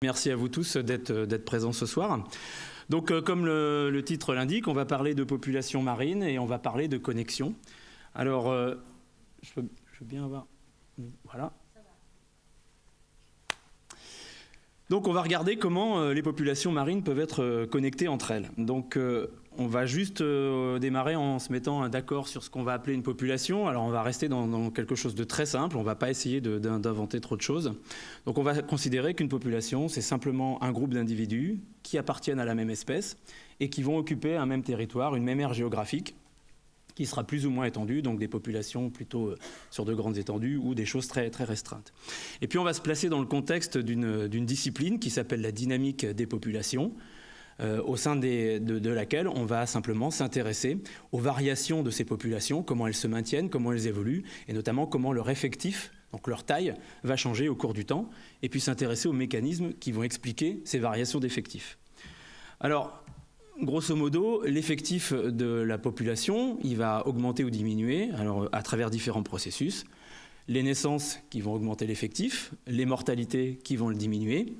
Merci à vous tous d'être présents ce soir. Donc, euh, comme le, titre l'indique, on va parler de population marine et on va parler de connexion. Alors, euh, je, veux, bien avoir... Voilà. Donc on va regarder comment euh, les populations marines peuvent être connectées entre elles. Donc on va juste euh, démarrer en se mettant d'accord sur ce qu'on va appeler une population. Alors on va rester dans, quelque chose de très simple, on ne va pas essayer d'inventer trop de choses. Donc on va considérer qu'une population, c'est simplement un groupe d'individus qui appartiennent à la même espèce et qui vont occuper un même territoire, une même aire géographique qui sera plus ou moins étendue, donc des populations plutôt euh, sur de grandes étendues ou des choses très, très restreintes. Et puis on va se placer dans le contexte d'une discipline qui s'appelle la dynamique des populations, euh, au sein de, laquelle on va simplement s'intéresser aux variations de ces populations, comment elles se maintiennent, comment elles évoluent, et notamment comment leur effectif, donc leur taille, va changer au cours du temps, et puis s'intéresser aux mécanismes qui vont expliquer ces variations d'effectifs. Alors, grosso modo, l'effectif de la population, va augmenter ou diminuer à travers différents processus. Les naissances qui vont augmenter l'effectif, les mortalités qui vont le diminuer,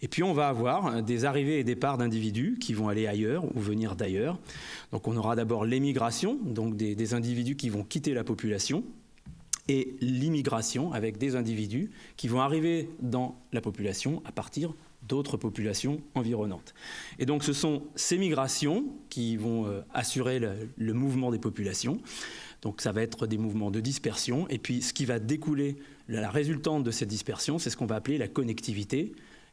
et puis on va avoir des arrivées et départs d'individus qui vont aller ailleurs ou venir d'ailleurs. Donc on aura d'abord l'émigration, donc des, individus qui vont quitter la population, et l'immigration avec des individus qui vont arriver dans la population à partir d'autres populations environnantes. Et donc ce sont ces migrations qui vont euh, assurer le, mouvement des populations. Donc ça va être des mouvements de dispersion. Et puis ce qui va découler, la résultante de cette dispersion, c'est ce qu'on va appeler la connectivité,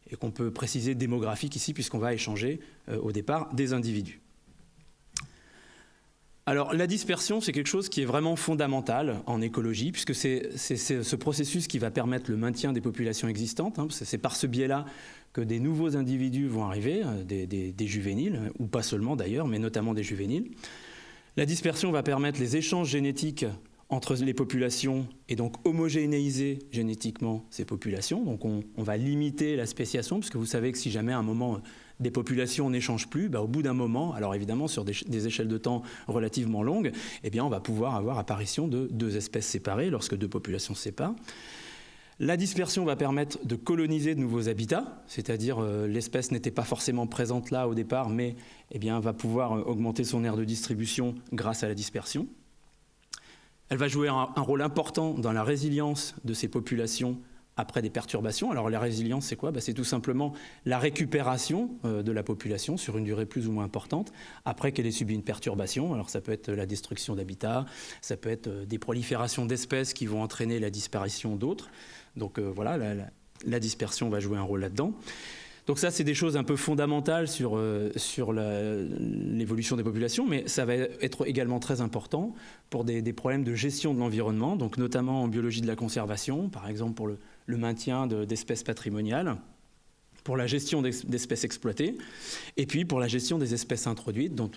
et qu'on peut préciser démographique ici puisqu'on va échanger euh, au départ des individus. Alors la dispersion, c'est quelque chose qui est vraiment fondamental en écologie, puisque c'est ce processus qui va permettre le maintien des populations existantes. Hein, c'est par ce biais-là que des nouveaux individus vont arriver, euh, des, des juvéniles, ou pas seulement d'ailleurs, mais notamment des juvéniles. La dispersion va permettre les échanges génétiques entre les populations et donc homogénéiser génétiquement ces populations. Donc on, va limiter la spéciation, puisque vous savez que si jamais à un moment des populations n'échangent plus, bah, au bout d'un moment, alors évidemment sur des, échelles de temps relativement longues, eh bien on va pouvoir avoir apparition de deux espèces séparées lorsque deux populations se séparent. La dispersion va permettre de coloniser de nouveaux habitats, c'est-à-dire euh, l'espèce n'était pas forcément présente là au départ, mais eh va pouvoir euh, augmenter son aire de distribution grâce à la dispersion. Elle va jouer un, rôle important dans la résilience de ces populations après des perturbations. Alors la résilience, c'est quoi? Bah, C'est tout simplement la récupération euh, de la population sur une durée plus ou moins importante après qu'elle ait subi une perturbation. Alors ça peut être la destruction d'habitats, ça peut être des proliférations d'espèces qui vont entraîner la disparition d'autres. Donc euh, voilà, la, dispersion va jouer un rôle là-dedans. Donc ça, c'est des choses un peu fondamentales sur, euh, sur l'évolution des populations, mais ça va être également très important pour des, problèmes de gestion de l'environnement, donc notamment en biologie de la conservation, par exemple pour le, maintien d'espèces patrimoniales pour la gestion d'espèces exploitées, et puis pour la gestion des espèces introduites, dont,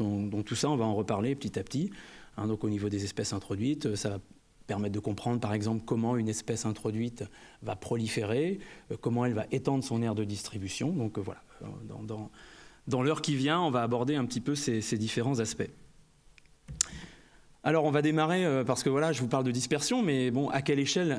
tout ça, on va en reparler petit à petit. Hein, donc au niveau des espèces introduites, ça va permettre de comprendre par exemple comment une espèce introduite va proliférer, euh, comment elle va étendre son aire de distribution. Donc euh, voilà, dans, dans, l'heure qui vient, on va aborder un petit peu ces différents aspects. Alors on va démarrer euh, parce que voilà, je vous parle de dispersion, mais bon, à quelle échelle,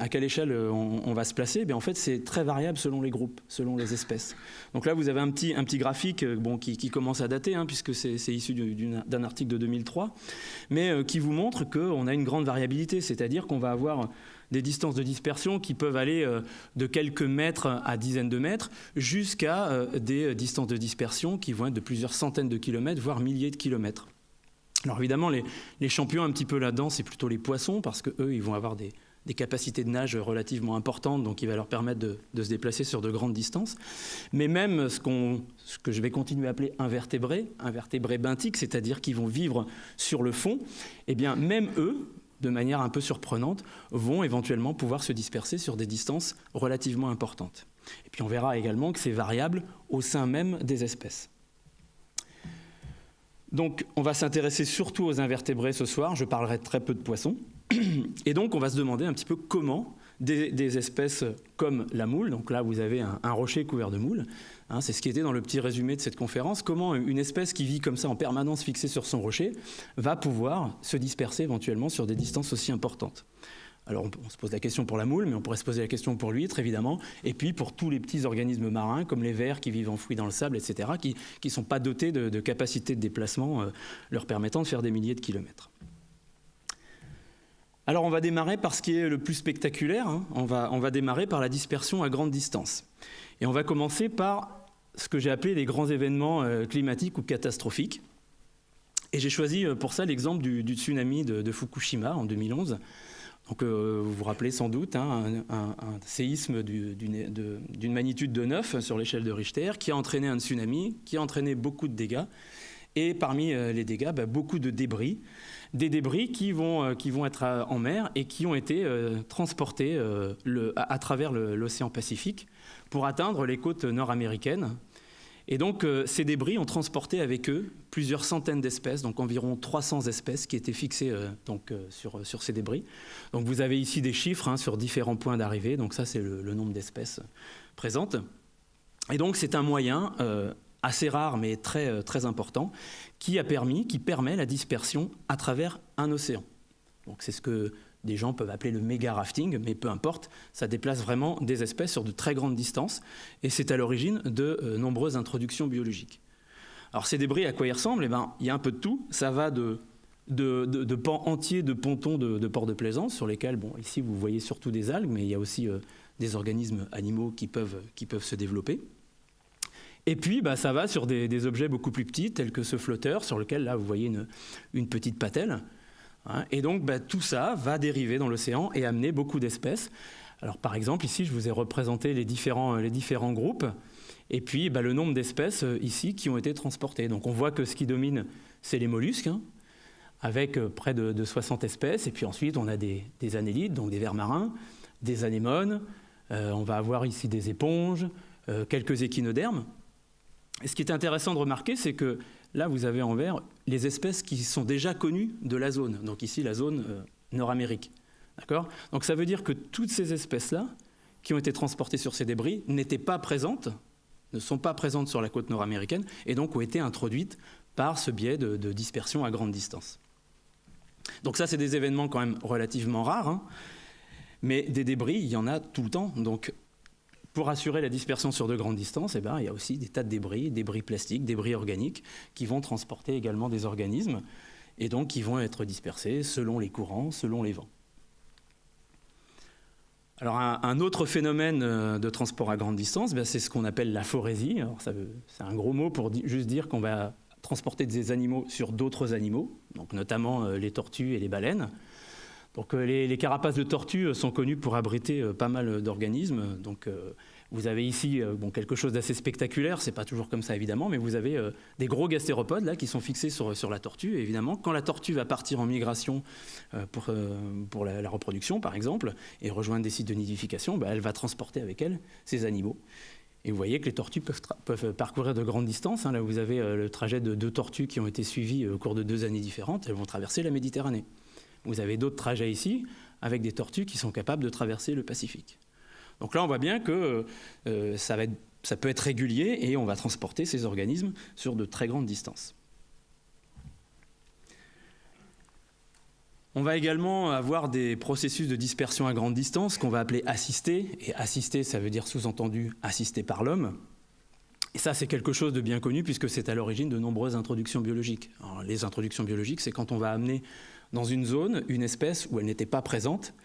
euh, on, va se placer? Bien en fait, c'est très variable selon les groupes, selon les espèces. Donc là, vous avez un petit, graphique euh, qui, commence à dater, hein, puisque c'est issu d'un article de 2003, mais qui vous montre qu'on a une grande variabilité, c'est-à-dire qu'on va avoir des distances de dispersion qui peuvent aller de quelques mètres à dizaines de mètres jusqu'à des distances de dispersion qui vont être de plusieurs centaines de kilomètres, voire milliers de kilomètres. Alors évidemment, les, champions un petit peu là-dedans, c'est plutôt les poissons, parce qu'eux, ils vont avoir des, capacités de nage relativement importantes, donc il va leur permettre de, se déplacer sur de grandes distances. Mais même ce, que je vais continuer à appeler invertébrés, invertébrés benthiques, c'est-à-dire qui vont vivre sur le fond, eh bien même eux, de manière un peu surprenante, vont éventuellement pouvoir se disperser sur des distances relativement importantes. Et puis on verra également que c'est variable au sein même des espèces. Donc on va s'intéresser surtout aux invertébrés ce soir, je parlerai très peu de poissons. Et donc on va se demander un petit peu comment des, espèces comme la moule. Donc là, vous avez un, rocher couvert de moules. Hein, c'est ce qui était dans le petit résumé de cette conférence. Comment une espèce qui vit comme ça en permanence fixée sur son rocher va pouvoir se disperser éventuellement sur des distances aussi importantes. Alors on, se pose la question pour la moule, mais on pourrait se poser la question pour l'huître, évidemment, et puis pour tous les petits organismes marins, comme les vers qui vivent enfouis dans le sable, etc., qui ne sont pas dotés de, capacités de déplacement euh, leur permettant de faire des milliers de kilomètres. Alors on va démarrer par ce qui est le plus spectaculaire, hein. on, va, démarrer par la dispersion à grande distance. Et on va commencer par ce que j'ai appelé les grands événements euh, climatiques ou catastrophiques. Et j'ai choisi euh, pour ça l'exemple du, tsunami de, Fukushima en 2011. Donc, euh, vous vous rappelez sans doute hein, un, séisme d'une magnitude de 9 sur l'échelle de Richter qui a entraîné un tsunami, qui a entraîné beaucoup de dégâts. Et parmi les dégâts, bah, beaucoup de débris des débris qui vont, euh, être en mer et qui ont été euh, transportés euh, à, travers l'océan Pacifique pour atteindre les côtes nord-américaines. Et donc ces débris ont transporté avec eux plusieurs centaines d'espèces, donc environ 300 espèces qui étaient fixées donc, sur, sur ces débris. Donc vous avez ici des chiffres hein, sur différents points d'arrivée, donc ça c'est le, le, nombre d'espèces présentes. Et donc c'est un moyen assez rare mais très, euh, très important, qui a permis, qui permet la dispersion à travers un océan. Donc c'est ce que des gens peuvent appeler le méga rafting, mais peu importe, ça déplace vraiment des espèces sur de très grandes distances, et c'est à l'origine de euh, nombreuses introductions biologiques. Alors ces débris, à quoi ils ressemblent? Eh ben, Il y a un peu de tout, ça va de, de, pans entiers de pontons de, ports de plaisance, sur lesquels, ici vous voyez surtout des algues, mais il y a aussi euh, des organismes animaux qui peuvent, qui peuvent se développer. Et puis, bah, ça va sur des, objets beaucoup plus petits, tels que ce flotteur, sur lequel, là, vous voyez une, petite patelle. Hein. et donc, bah, tout ça va dériver dans l'océan et amener beaucoup d'espèces. Alors, par exemple, ici, je vous ai représenté les différents, les différents groupes. Et puis, bah, le nombre d'espèces euh, ici qui ont été transportées. Donc, on voit que ce qui domine, c'est les mollusques, hein, avec euh, près de, 60 espèces. Et puis ensuite, on a des, des annélides, donc des vers marins, des anémones. Euh, on va avoir ici des éponges, quelques échinodermes. Et ce qui est intéressant de remarquer, c'est que là, vous avez en vert les espèces qui sont déjà connues de la zone. Donc ici, la zone euh, Nord-Amérique. D'accord? Donc ça veut dire que toutes ces espèces-là, qui ont été transportées sur ces débris, n'étaient pas présentes, ne sont pas présentes sur la côte nord-américaine, et donc ont été introduites par ce biais de, dispersion à grande distance. Donc ça, c'est des événements quand même relativement rares, hein. mais des débris, il y en a tout le temps. Donc pour assurer la dispersion sur de grandes distances, eh ben, il y a aussi des tas de débris, débris plastiques, débris organiques, qui vont transporter également des organismes, et donc qui vont être dispersés selon les courants, selon les vents. Alors un, autre phénomène euh, de transport à grande distance, ben, c'est ce qu'on appelle la forésie. C'est un gros mot pour juste dire qu'on va transporter des animaux sur d'autres animaux, notamment euh, les tortues et les baleines. Donc euh, les, carapaces de tortues euh, sont connues pour abriter euh, pas mal d'organismes. Donc vous avez ici quelque chose d'assez spectaculaire, c'est pas toujours comme ça évidemment, mais vous avez des gros gastéropodes là qui sont fixés sur, sur la tortue. Évidemment, quand la tortue va partir en migration pour, pour la, reproduction par exemple, et rejoindre des sites de nidification, bah, elle va transporter avec elle ces animaux. Et vous voyez que les tortues peuvent, peuvent parcourir de grandes distances. Hein. Là, vous avez le trajet de deux tortues qui ont été suivies au cours de deux années différentes. Elles vont traverser la Méditerranée. Vous avez d'autres trajets ici avec des tortues qui sont capables de traverser le Pacifique. Donc là, on voit bien que euh, ça, peut être régulier et on va transporter ces organismes sur de très grandes distances. On va également avoir des processus de dispersion à grande distance qu'on va appeler assistés. Et assistés, ça veut dire sous-entendu assisté par l'homme. Et ça, c'est quelque chose de bien connu puisque c'est à l'origine de nombreuses introductions biologiques. les introductions biologiques, c'est quand on va amener dans une zone une espèce où elle n'était pas présente,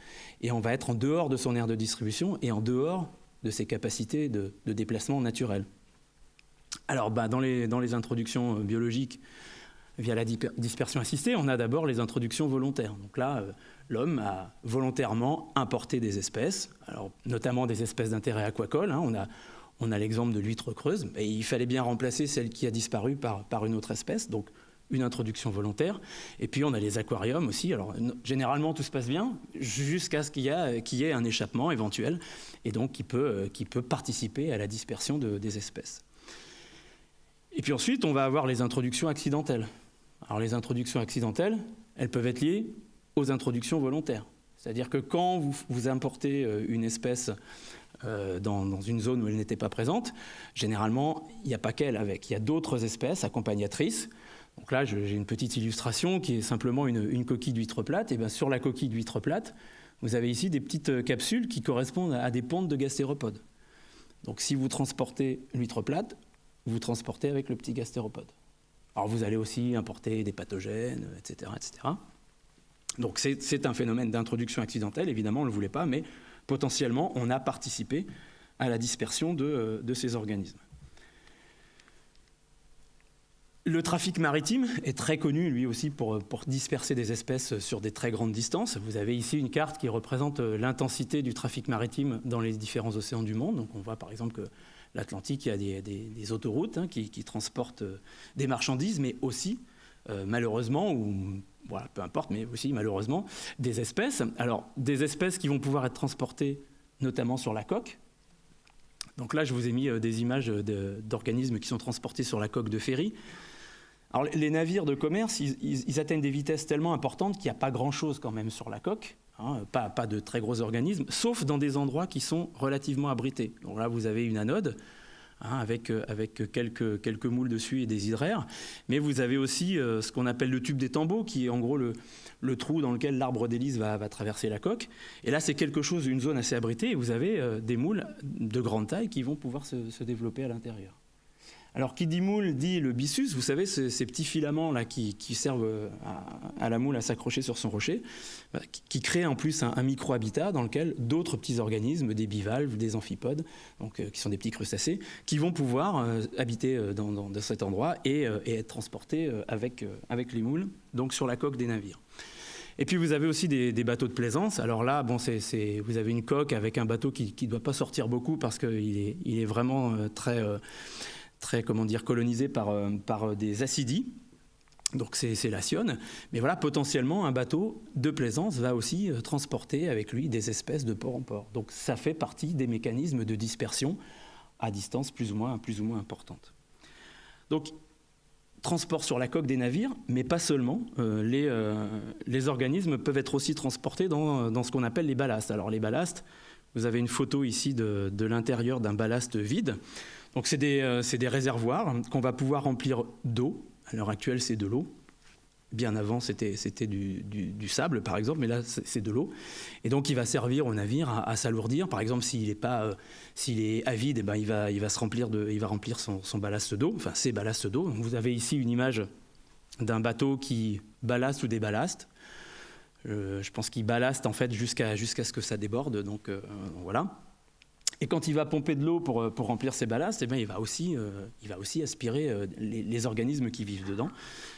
et on va être en dehors de son aire de distribution et en dehors de ses capacités de, déplacement naturel. Alors, bah, dans, les, introductions euh, biologiques, via la dispersion assistée, on a d'abord les introductions volontaires. Donc là, euh, l'homme a volontairement importé des espèces, alors, notamment des espèces d'intérêt aquacole. Hein. on a, l'exemple de l'huître creuse, et il fallait bien remplacer celle qui a disparu par, une autre espèce. Une introduction volontaire. Et puis on a les aquariums aussi. Alors généralement tout se passe bien jusqu'à ce qu'il y, ait un échappement éventuel et donc qui peut, euh, participer à la dispersion des espèces. Et puis ensuite on va avoir les introductions accidentelles. Alors les introductions accidentelles, elles peuvent être liées aux introductions volontaires. C'est-à-dire que quand vous, importez euh, une espèce euh, dans, une zone où elle n'était pas présente, généralement, il n'y a pas qu'elle avec. Il y a d'autres espèces accompagnatrices. Donc là, j'ai une petite illustration qui est simplement une, coquille d'huître plate. Et sur la coquille d'huître plate, vous avez ici des petites euh, capsules qui correspondent à des pontes de gastéropodes. Donc si vous transportez l'huître plate, vous transportez avec le petit gastéropode. Alors vous allez aussi importer des pathogènes, etc. etc. Donc c'est un phénomène d'introduction accidentelle, évidemment on ne le voulait pas, mais potentiellement on a participé à la dispersion de, euh, ces organismes. Le trafic maritime est très connu, lui aussi, pour, disperser des espèces sur des très grandes distances. Vous avez ici une carte qui représente euh, l'intensité du trafic maritime dans les différents océans du monde. Donc on voit par exemple que l'Atlantique, il y a des, autoroutes hein, qui, transportent euh, des marchandises, mais aussi, euh, malheureusement, ou voilà, peu importe, mais aussi malheureusement, des espèces. Alors, des espèces qui vont pouvoir être transportées notamment sur la coque. Donc là, je vous ai mis des images d'organismes qui sont transportés sur la coque de ferry. Alors, les navires de commerce, ils atteignent des vitesses tellement importantes qu'il n'y a pas grand-chose quand même sur la coque. Hein, pas, de très gros organismes, sauf dans des endroits qui sont relativement abrités. Donc là, vous avez une anode. Hein, avec, euh, quelques, moules dessus et des hydraires. Mais vous avez aussi euh, ce qu'on appelle le tube des tambours, qui est en gros le, trou dans lequel l'arbre d'hélice va, va, traverser la coque. Et là, c'est quelque chose, une zone assez abritée, et vous avez euh, des moules de grande taille qui vont pouvoir se développer à l'intérieur. Alors, qui dit moule dit le byssus, vous savez, ces, petits filaments là qui, servent euh, à, la moule à s'accrocher sur son rocher, bah, qui, créent en plus un, micro-habitat dans lequel d'autres petits organismes, des bivalves, des amphipodes, donc, euh, qui sont des petits crustacés, qui vont pouvoir euh, habiter dans, cet endroit et, être transportés avec, avec les moules, donc sur la coque des navires. Et puis vous avez aussi des, bateaux de plaisance. Alors là, bon, c'est, vous avez une coque avec un bateau qui ne doit pas sortir beaucoup parce qu'il est, il est vraiment très très comment dire, colonisé par, euh, par euh, des acidies. Donc c'est la sionne. Mais voilà, potentiellement, un bateau de plaisance va aussi euh, transporter avec lui des espèces de port en port. Donc ça fait partie des mécanismes de dispersion à distance plus ou moins, plus ou moins importante. Donc transport sur la coque des navires, mais pas seulement. les, les, organismes peuvent être aussi transportés dans, dans ce qu'on appelle les ballastes. Alors les ballastes, vous avez une photo ici de, de l'intérieur d'un ballast vide. Donc c'est des, euh, des, réservoirs qu'on va pouvoir remplir d'eau. À l'heure actuelle, c'est de l'eau. Bien avant, c'était du, du, sable, par exemple, mais là, c'est de l'eau. Et donc, il va servir au navire à, s'alourdir. Par exemple, s'il est, pas, euh, est avide, eh ben, il, va, il va se remplir, de, il va remplir son, son ballast d'eau, enfin ses ballasts d'eau. Vous avez ici une image d'un bateau qui ballaste ou déballaste. Euh, je pense qu'il ballaste en fait jusqu'à ce que ça déborde. Donc voilà. Et quand il va pomper de l'eau pour, euh, pour, remplir ses ballasts, eh bien, il, va aussi, euh, il va aussi aspirer euh, les, organismes qui vivent dedans.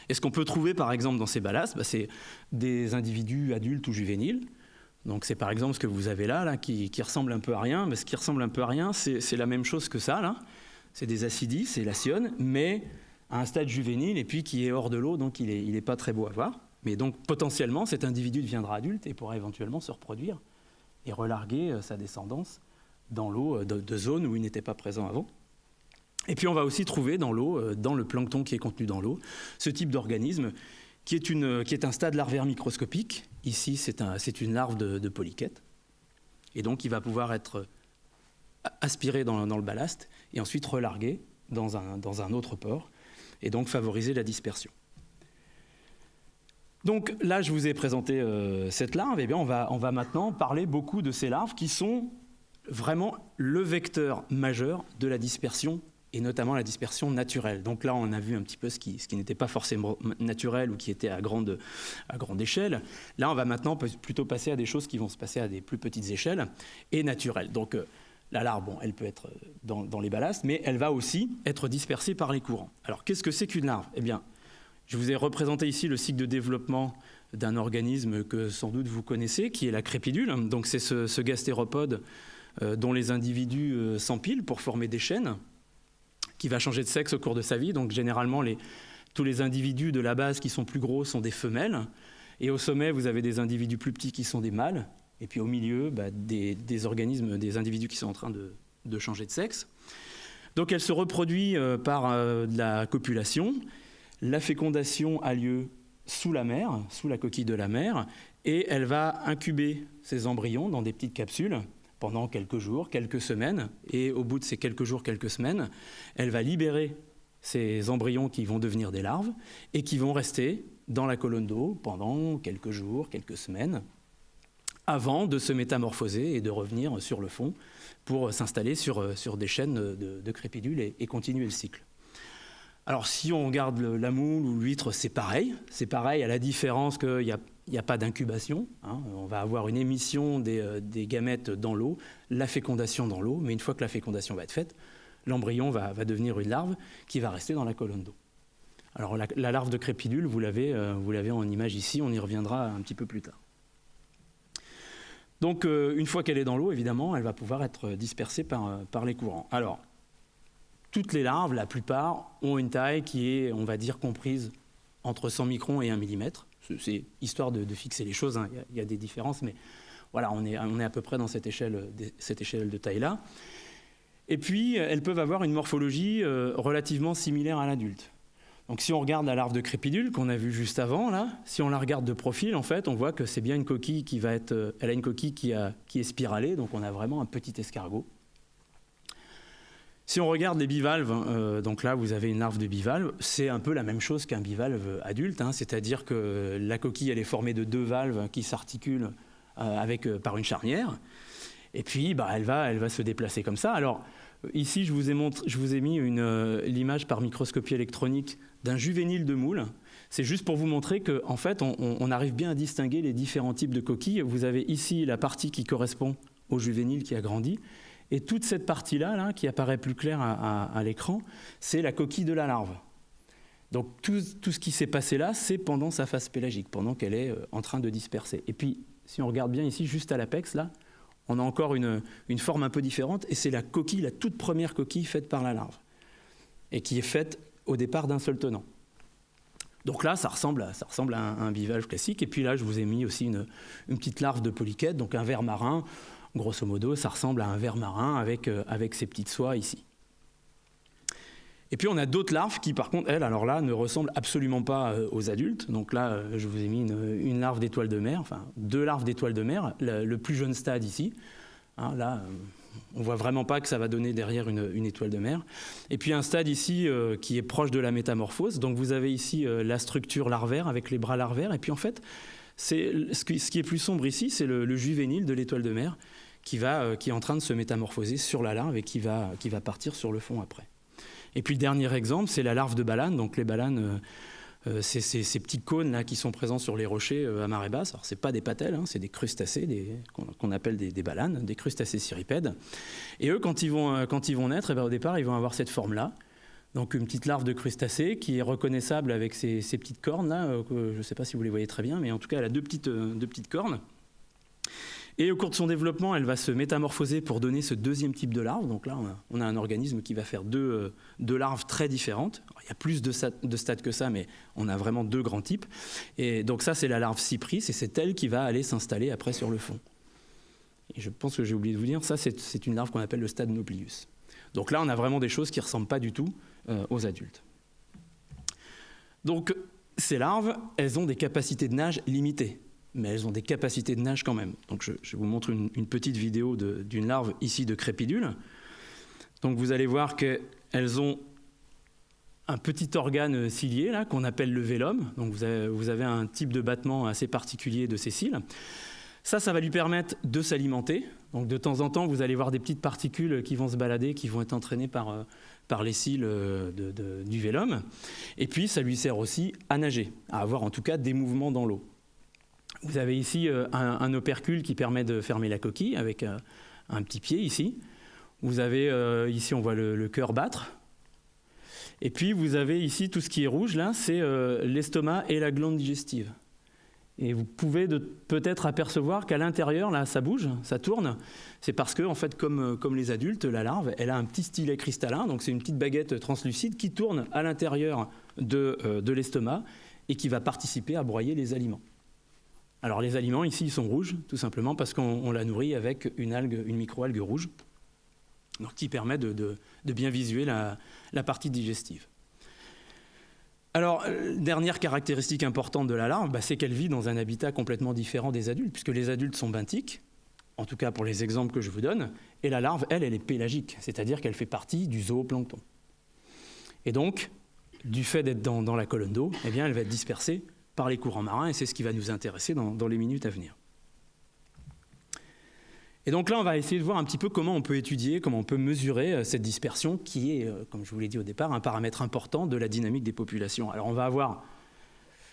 Et ce qu'on peut trouver, par exemple, dans ces ballasts, bah, c'est des individus adultes ou juvéniles. Donc c'est par exemple ce que vous avez là, là qui, qui, ressemble un peu à rien. Mais ce qui ressemble un peu à rien, c'est la même chose que ça. là. C'est des acidies, c'est la sionne, mais à un stade juvénile et puis qui est hors de l'eau, donc il n'est il est pas très beau à voir. Mais donc potentiellement, cet individu deviendra adulte et pourra éventuellement se reproduire et relarguer sa descendance dans l'eau euh, de, zones où il n'était pas présent avant. Et puis on va aussi trouver dans l'eau, euh, dans le plancton qui est contenu dans l'eau, ce type d'organisme qui, qui est un stade larvaire microscopique. Ici, c'est un, une larve de, de, polychète. Et donc, il va pouvoir être aspiré dans, le ballast et ensuite relargué dans un, dans un autre port et donc favoriser la dispersion. Donc là, je vous ai présenté euh, cette larve. Et eh bien, on va, on va maintenant parler beaucoup de ces larves qui sont vraiment le vecteur majeur de la dispersion et notamment la dispersion naturelle. Donc là, on a vu un petit peu ce qui, n'était pas forcément naturel ou qui était à grande, à grande échelle. Là, on va maintenant plutôt passer à des choses qui vont se passer à des plus petites échelles et naturelles. Donc euh, la larve, bon, elle peut être dans, dans, les ballastes, mais elle va aussi être dispersée par les courants. Alors qu'est-ce que c'est qu'une larve? Eh bien, je vous ai représenté ici le cycle de développement d'un organisme que sans doute vous connaissez, qui est la crépidule. Donc c'est ce, gastéropode euh, dont les individus euh, s'empilent pour former des chaînes, qui va changer de sexe au cours de sa vie. Donc généralement, tous les individus de la base qui sont plus gros sont des femelles. Et au sommet, vous avez des individus plus petits qui sont des mâles. Et puis au milieu, bah, des, organismes, des individus qui sont en train de, changer de sexe. Donc elle se reproduit euh, par de la copulation. La fécondation a lieu sous la mer, sous la coquille de la mer, et elle va incuber ses embryons dans des petites capsules pendant quelques jours, quelques semaines, et au bout de ces quelques jours, quelques semaines, elle va libérer ces embryons qui vont devenir des larves et qui vont rester dans la colonne d'eau pendant quelques jours, quelques semaines, avant de se métamorphoser et de revenir sur le fond pour s'installer sur, sur des chaînes de, crépidules et, et continuer le cycle. Alors si on regarde la moule ou l'huître, c'est pareil. C'est pareil à la différence qu'il n'y a, a, pas d'incubation. Hein. On va avoir une émission des, euh, des gamètes dans l'eau, la fécondation dans l'eau, mais une fois que la fécondation va être faite, l'embryon va, devenir une larve qui va rester dans la colonne d'eau. Alors la, la, larve de crépidule, vous l'avez euh, en image ici, on y reviendra un petit peu plus tard. Donc euh, une fois qu'elle est dans l'eau, évidemment, elle va pouvoir être dispersée par, euh, par les courants. Alors, toutes les larves, la plupart, ont une taille qui est, on va dire, comprise entre 100 microns et 1 mm. C'est histoire de, fixer les choses, hein. il, y a, des différences, mais voilà, on est, on est à peu près dans cette échelle, de taille-là. Et puis, elles peuvent avoir une morphologie euh, relativement similaire à l'adulte. Donc si on regarde la larve de crépidule qu'on a vue juste avant, là, si on la regarde de profil, en fait, on voit que c'est bien une coquille qui va être... Euh, elle a une coquille qui, qui est spiralée, donc on a vraiment un petit escargot. Si on regarde les bivalves, euh, donc là vous avez une larve de bivalve, c'est un peu la même chose qu'un bivalve adulte, hein, c'est-à-dire que la coquille elle est formée de deux valves qui s'articulent euh, avec euh, par une charnière, et puis bah, elle, va, elle va se déplacer comme ça. Alors ici je vous ai, montré, je vous ai mis l'image par microscopie électronique d'un juvénile de moule. C'est juste pour vous montrer qu'en en fait on, on, arrive bien à distinguer les différents types de coquilles. Vous avez ici la partie qui correspond au juvénile qui a grandi, et toute cette partie-là, là, qui apparaît plus claire à, l'écran, c'est la coquille de la larve. Donc tout, ce qui s'est passé là, c'est pendant sa phase pélagique, pendant qu'elle est euh, en train de disperser. Et puis, si on regarde bien ici, juste à l'apex, là, on a encore une, forme un peu différente, et c'est la coquille, la toute première coquille faite par la larve, et qui est faite au départ d'un seul tenant. Donc là, ça ressemble à, ça ressemble à un, un, bivalve classique. Et puis là, je vous ai mis aussi une, une petite larve de polychète, donc un ver marin, grosso modo, ça ressemble à un ver marin avec, euh, avec ces petites soies ici. Et puis on a d'autres larves qui, par contre, elles, alors là, ne ressemblent absolument pas euh, aux adultes. Donc là, euh, je vous ai mis une, larve d'étoile de mer, enfin deux larves d'étoile de mer, le, plus jeune stade ici. Hein, là, on voit vraiment pas que ça va donner derrière une, étoile de mer. Et puis un stade ici qui est proche de la métamorphose. Donc vous avez ici la structure larvaire avec les bras larvaires. Et puis en fait, ce qui, est plus sombre ici, c'est le juvénile de l'étoile de mer qui, va, euh, qui est en train de se métamorphoser sur la larve et qui va, qui va partir sur le fond après. Et puis le dernier exemple, c'est la larve de balane. Donc les balanes, euh, c'est ces, petits cônes là qui sont présents sur les rochers euh, à marée basse. Alors c'est pas des patelles, hein, c'est des crustacés qu'on qu appelle des, des, balanes, des crustacés cirripèdes. Et eux, quand ils vont, euh, naître, eh bien, au départ, ils vont avoir cette forme-là. Donc une petite larve de crustacé qui est reconnaissable avec ces petites cornes là. Euh, je ne sais pas si vous les voyez très bien, mais en tout cas, elle a deux petites cornes. Et au cours de son développement, elle va se métamorphoser pour donner ce deuxième type de larve. Donc là, on a, un organisme qui va faire deux, euh, larves très différentes. Il y a plus de, de, stades que ça, mais on a vraiment deux grands types. Et donc ça, c'est la larve cypris, et c'est elle qui va aller s'installer après sur le fond. Et je pense que j'ai oublié de vous dire, ça, c'est une larve qu'on appelle le stade Nauplius. Donc là, on a vraiment des choses qui ne ressemblent pas du tout euh, aux adultes. Donc, ces larves, elles ont des capacités de nage limitées mais elles ont des capacités de nage quand même. Donc je, vous montre une, petite vidéo d'une larve ici de crépidule. Donc vous allez voir qu'elles ont un petit organe cilié là qu'on appelle le vélum. Donc vous avez, un type de battement assez particulier de ces cils. Ça, ça va lui permettre de s'alimenter. Donc de temps en temps, vous allez voir des petites particules qui vont se balader, qui vont être entraînées par, euh, par les cils de, de, du vélum. Et puis, ça lui sert aussi à nager, à avoir en tout cas des mouvements dans l'eau. Vous avez ici euh, un, opercule qui permet de fermer la coquille avec euh, un petit pied ici. Vous avez euh, ici, on voit le, cœur battre. Et puis vous avez ici tout ce qui est rouge là, c'est l'estomac et la glande digestive. Et vous pouvez peut-être apercevoir qu'à l'intérieur, là, ça bouge, ça tourne. C'est parce que, en fait, comme, les adultes, la larve, elle a un petit stylet cristallin, donc c'est une petite baguette translucide qui tourne à l'intérieur de l'estomac et qui va participer à broyer les aliments. Alors les aliments ici sont rouges, tout simplement parce qu'on la nourrit avec une algue, microalgue rouge, qui permet de, bien visuer la, partie digestive. Alors, euh, dernière caractéristique importante de la larve, bah, c'est qu'elle vit dans un habitat complètement différent des adultes, puisque les adultes sont benthiques, en tout cas pour les exemples que je vous donne, et la larve, elle, elle est pélagique, c'est-à-dire qu'elle fait partie du zooplancton. Et donc, du fait d'être dans, la colonne d'eau, eh elle va être dispersée par les courants marins, et c'est ce qui va nous intéresser dans les minutes à venir. Et donc là, on va essayer de voir un petit peu comment on peut étudier, comment on peut mesurer euh, cette dispersion qui est, euh, comme je vous l'ai dit au départ, un paramètre important de la dynamique des populations. Alors on va avoir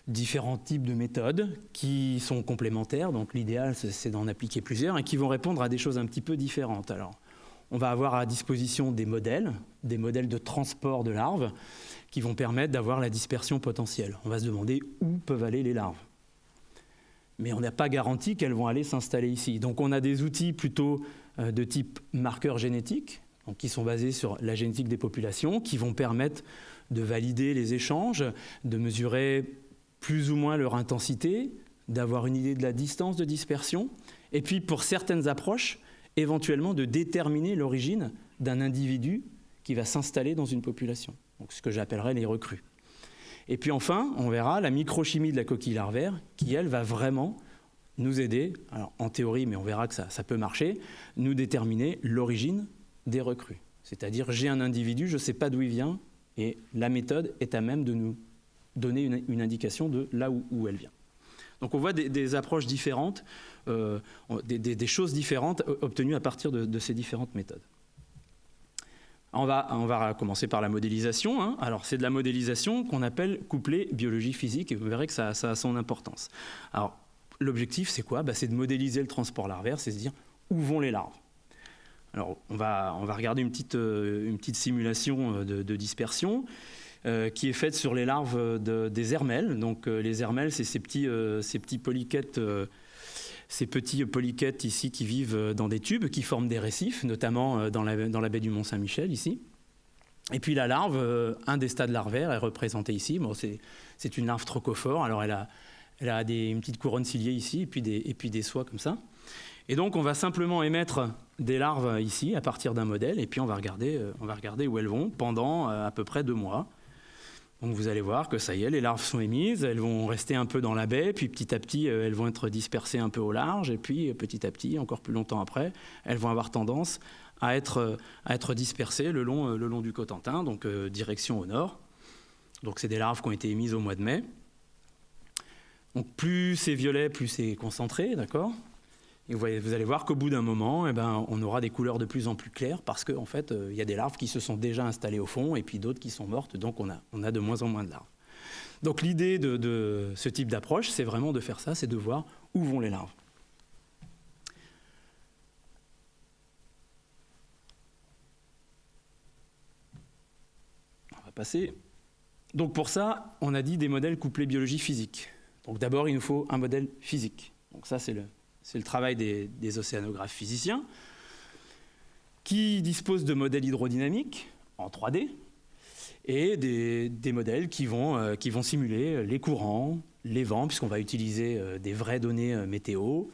différents types de méthodes qui sont complémentaires, donc l'idéal c'est d'en appliquer plusieurs et qui vont répondre à des choses un petit peu différentes. Alors on va avoir à disposition des modèles, des modèles de transport de larves qui vont permettre d'avoir la dispersion potentielle. On va se demander où peuvent aller les larves mais on n'a pas garanti qu'elles vont aller s'installer ici. Donc on a des outils plutôt euh, de type marqueur génétique, qui sont basés sur la génétique des populations, qui vont permettre de valider les échanges, de mesurer plus ou moins leur intensité, d'avoir une idée de la distance de dispersion, et puis pour certaines approches, éventuellement de déterminer l'origine d'un individu qui va s'installer dans une population, donc ce que j'appellerais les recrues. Et puis enfin, on verra la microchimie de la coquille larvaire qui, elle, va vraiment nous aider, alors en théorie, mais on verra que ça, peut marcher, nous déterminer l'origine des recrues. C'est-à-dire, j'ai un individu, je ne sais pas d'où il vient, et la méthode est à même de nous donner une, indication de là où, elle vient. Donc on voit des, approches différentes, euh, des, choses différentes obtenues à partir de ces différentes méthodes. On va, on va, commencer par la modélisation. Hein. Alors, c'est de la modélisation qu'on appelle couplée biologie physique, et vous verrez que ça, a son importance. Alors, l'objectif, c'est quoi? Bah, C'est de modéliser le transport larvaire, c'est se dire où vont les larves? Alors, on va, on va regarder une petite, euh, une petite simulation euh, de, dispersion qui est faite sur les larves des hermelles. Donc, les hermelles, c'est ces petits, ces petits polyquettes ces petits polyquettes ici qui vivent dans des tubes, qui forment des récifs, notamment euh, dans la, baie du Mont-Saint-Michel ici. Et puis la larve, euh, un des stades larvaires est représenté ici. Bon, c'est une larve trochophore, alors elle a, des, une petite couronne ciliée ici, et puis, des, soies comme ça. Et donc on va simplement émettre des larves ici à partir d'un modèle, et puis euh, on va regarder où elles vont pendant à peu près deux mois. Donc vous allez voir que ça y est, les larves sont émises, elles vont rester un peu dans la baie, puis petit à petit, euh, elles vont être dispersées un peu au large, et puis euh, petit à petit, encore plus longtemps après, elles vont avoir tendance à être, euh, dispersées le long, le long du Cotentin, donc direction au nord. Donc c'est des larves qui ont été émises au mois de mai. Donc plus c'est violet, plus c'est concentré, d'accord? Vous, allez voir qu'au bout d'un moment, eh ben, on aura des couleurs de plus en plus claires parce qu'en fait, euh, il y a des larves qui se sont déjà installées au fond et puis d'autres qui sont mortes, donc on a, on a de moins en moins de larves. Donc l'idée de, ce type d'approche, c'est vraiment de faire ça, c'est de voir où vont les larves. On va passer. Donc pour ça, on a dit des modèles couplés biologie physique. Donc d'abord, il nous faut un modèle physique. Donc ça, c'est le, c'est le travail des, océanographes physiciens, qui disposent de modèles hydrodynamiques en 3D et des, modèles qui vont, euh, qui vont, simuler les courants, les vents, puisqu'on va utiliser euh, des vraies données euh, météo,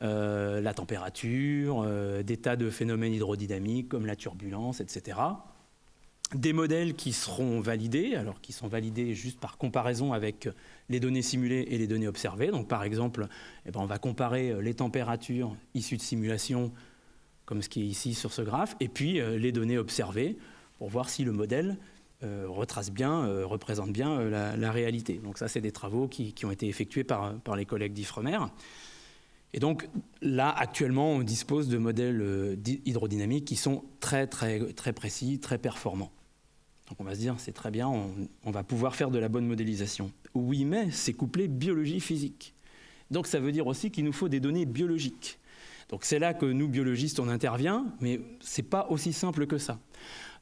la température, des tas de phénomènes hydrodynamiques comme la turbulence, etc des modèles qui seront validés, alors qui sont validés juste par comparaison avec les données simulées et les données observées. Par exemple, eh ben, on va comparer euh, les températures issues de simulation, comme ce qui est ici sur ce graphe, et puis euh, les données observées pour voir si le modèle euh, retrace bien, représente bien la, réalité. Donc ça, c'est des travaux qui, ont été effectués par les collègues d'Ifremer. Et donc là, actuellement, on dispose de modèles hydrodynamiques qui sont très, très, très précis, très performants. Donc on va se dire, c'est très bien, on, va pouvoir faire de la bonne modélisation. Oui, mais c'est couplé biologie-physique. Donc ça veut dire aussi qu'il nous faut des données biologiques. Donc c'est là que nous, biologistes, on intervient, mais ce n'est pas aussi simple que ça.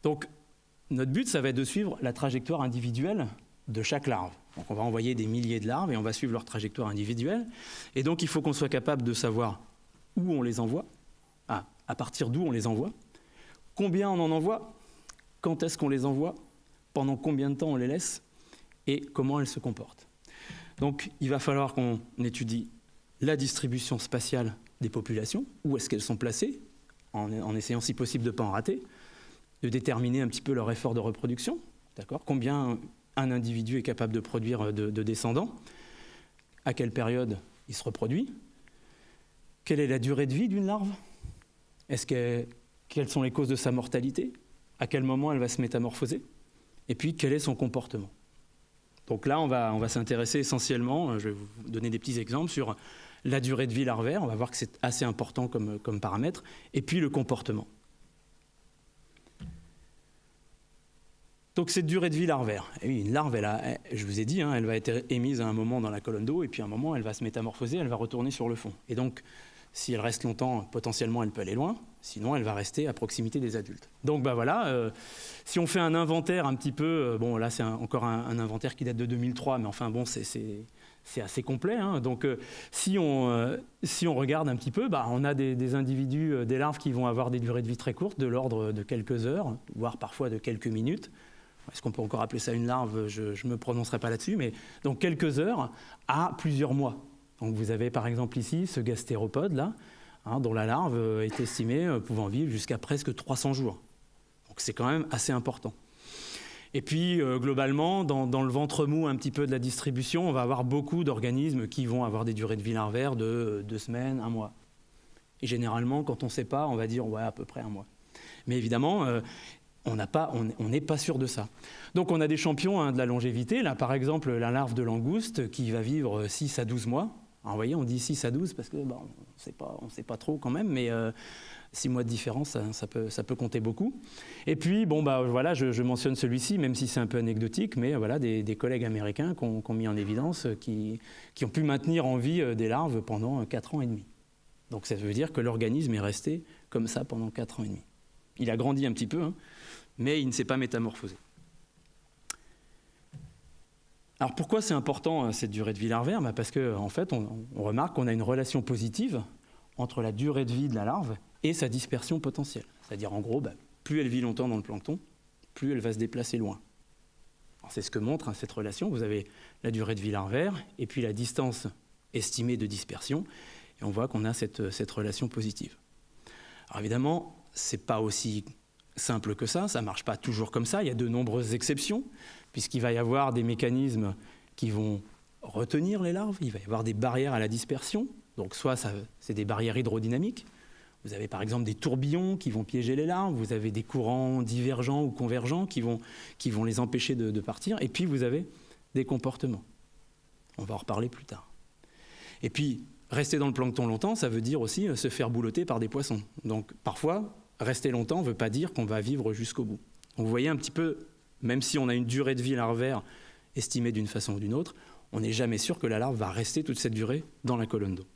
Donc notre but, ça va être de suivre la trajectoire individuelle de chaque larve. On va envoyer des milliers de larves et on va suivre leur trajectoire individuelle. Et donc il faut qu'on soit capable de savoir où on les envoie, à partir d'où on les envoie, combien on en envoie, quand est-ce qu'on les envoie, pendant combien de temps on les laisse et comment elles se comportent. Donc il va falloir qu'on étudie la distribution spatiale des populations, où est-ce qu'elles sont placées, en, essayant si possible de ne pas en rater, de déterminer un petit peu leur effort de reproduction, d'accord? Combien un individu est capable de produire de, descendants, à quelle période il se reproduit, quelle est la durée de vie d'une larve, quelles sont les causes de sa mortalité, à quel moment elle va se métamorphoser, et puis quel est son comportement? Donc là, on va, s'intéresser essentiellement, je vais vous donner des petits exemples sur la durée de vie larvaire, on va voir que c'est assez important comme paramètre, et puis le comportement. Donc cette durée de vie larvaire, oui, une larve, elle je vous ai dit, hein, elle va être émise à un moment dans la colonne d'eau, et puis à un moment, elle va se métamorphoser, elle va retourner sur le fond. Et donc, si elle reste longtemps, potentiellement, elle peut aller loin, sinon elle va rester à proximité des adultes. Donc bah voilà, euh, si on fait un inventaire un petit peu, euh, bon là c'est encore un, inventaire qui date de 2003, mais enfin bon, c'est assez complet. Hein. Donc euh, si, on, regarde un petit peu, bah, on a des, individus, des larves qui vont avoir des durées de vie très courtes, de l'ordre de quelques heures, voire parfois de quelques minutes. Est-ce qu'on peut encore appeler ça une larve? Je ne me prononcerai pas là-dessus, mais donc quelques heures à plusieurs mois. Donc vous avez par exemple ici ce gastéropode là, hein, dont la larve est estimée euh, pouvant vivre jusqu'à presque 300 jours. Donc c'est quand même assez important. Et puis euh, globalement, dans, le ventre mou un petit peu de la distribution, on va avoir beaucoup d'organismes qui vont avoir des durées de vie larvaires de euh, deux semaines, un mois. Et généralement, quand on ne sait pas, on va dire ouais à peu près un mois. Mais évidemment, on n'est pas sûr de ça. Donc on a des champions hein, de la longévité. Là, par exemple, la larve de langouste qui va vivre 6 à 12 mois. Alors, vous voyez, on dit 6 à 12 parce que on ne sait pas trop quand même, mais 6 euh, mois de différence, ça, peut, compter beaucoup. Et puis, bon, bah, voilà, je, mentionne celui-ci, même si c'est un peu anecdotique, mais voilà, des, collègues américains qui ont, mis en évidence, euh, qui, qui, ont pu maintenir en vie euh, des larves pendant 4 ans et demi. Donc ça veut dire que l'organisme est resté comme ça pendant 4 ans et demi. Il a grandi un petit peu, hein, mais il ne s'est pas métamorphosé. Alors pourquoi c'est important euh, cette durée de vie larvaire? Bah, Parce qu'en en fait, on, remarque qu'on a une relation positive entre la durée de vie de la larve et sa dispersion potentielle. C'est-à-dire en gros, bah, plus elle vit longtemps dans le plancton, plus elle va se déplacer loin. C'est ce que montre hein, cette relation. Vous avez la durée de vie larvaire et puis la distance estimée de dispersion. Et on voit qu'on a cette, cette relation positive. Alors évidemment, ce n'est pas aussi simple que ça, ça ne marche pas toujours comme ça, il y a de nombreuses exceptions, puisqu'il va y avoir des mécanismes qui vont retenir les larves, il va y avoir des barrières à la dispersion, donc soit c'est des barrières hydrodynamiques, vous avez par exemple des tourbillons qui vont piéger les larves, vous avez des courants divergents ou convergents qui vont, les empêcher de, de partir, et puis vous avez des comportements. On va en reparler plus tard. Et puis, rester dans le plancton longtemps, ça veut dire aussi se faire boulotter par des poissons. Donc parfois, rester longtemps ne veut pas dire qu'on va vivre jusqu'au bout. vous voyez un petit peu, même si on a une durée de vie larvaire estimée d'une façon ou d'une autre, on n'est jamais sûr que la larve va rester toute cette durée dans la colonne d'eau.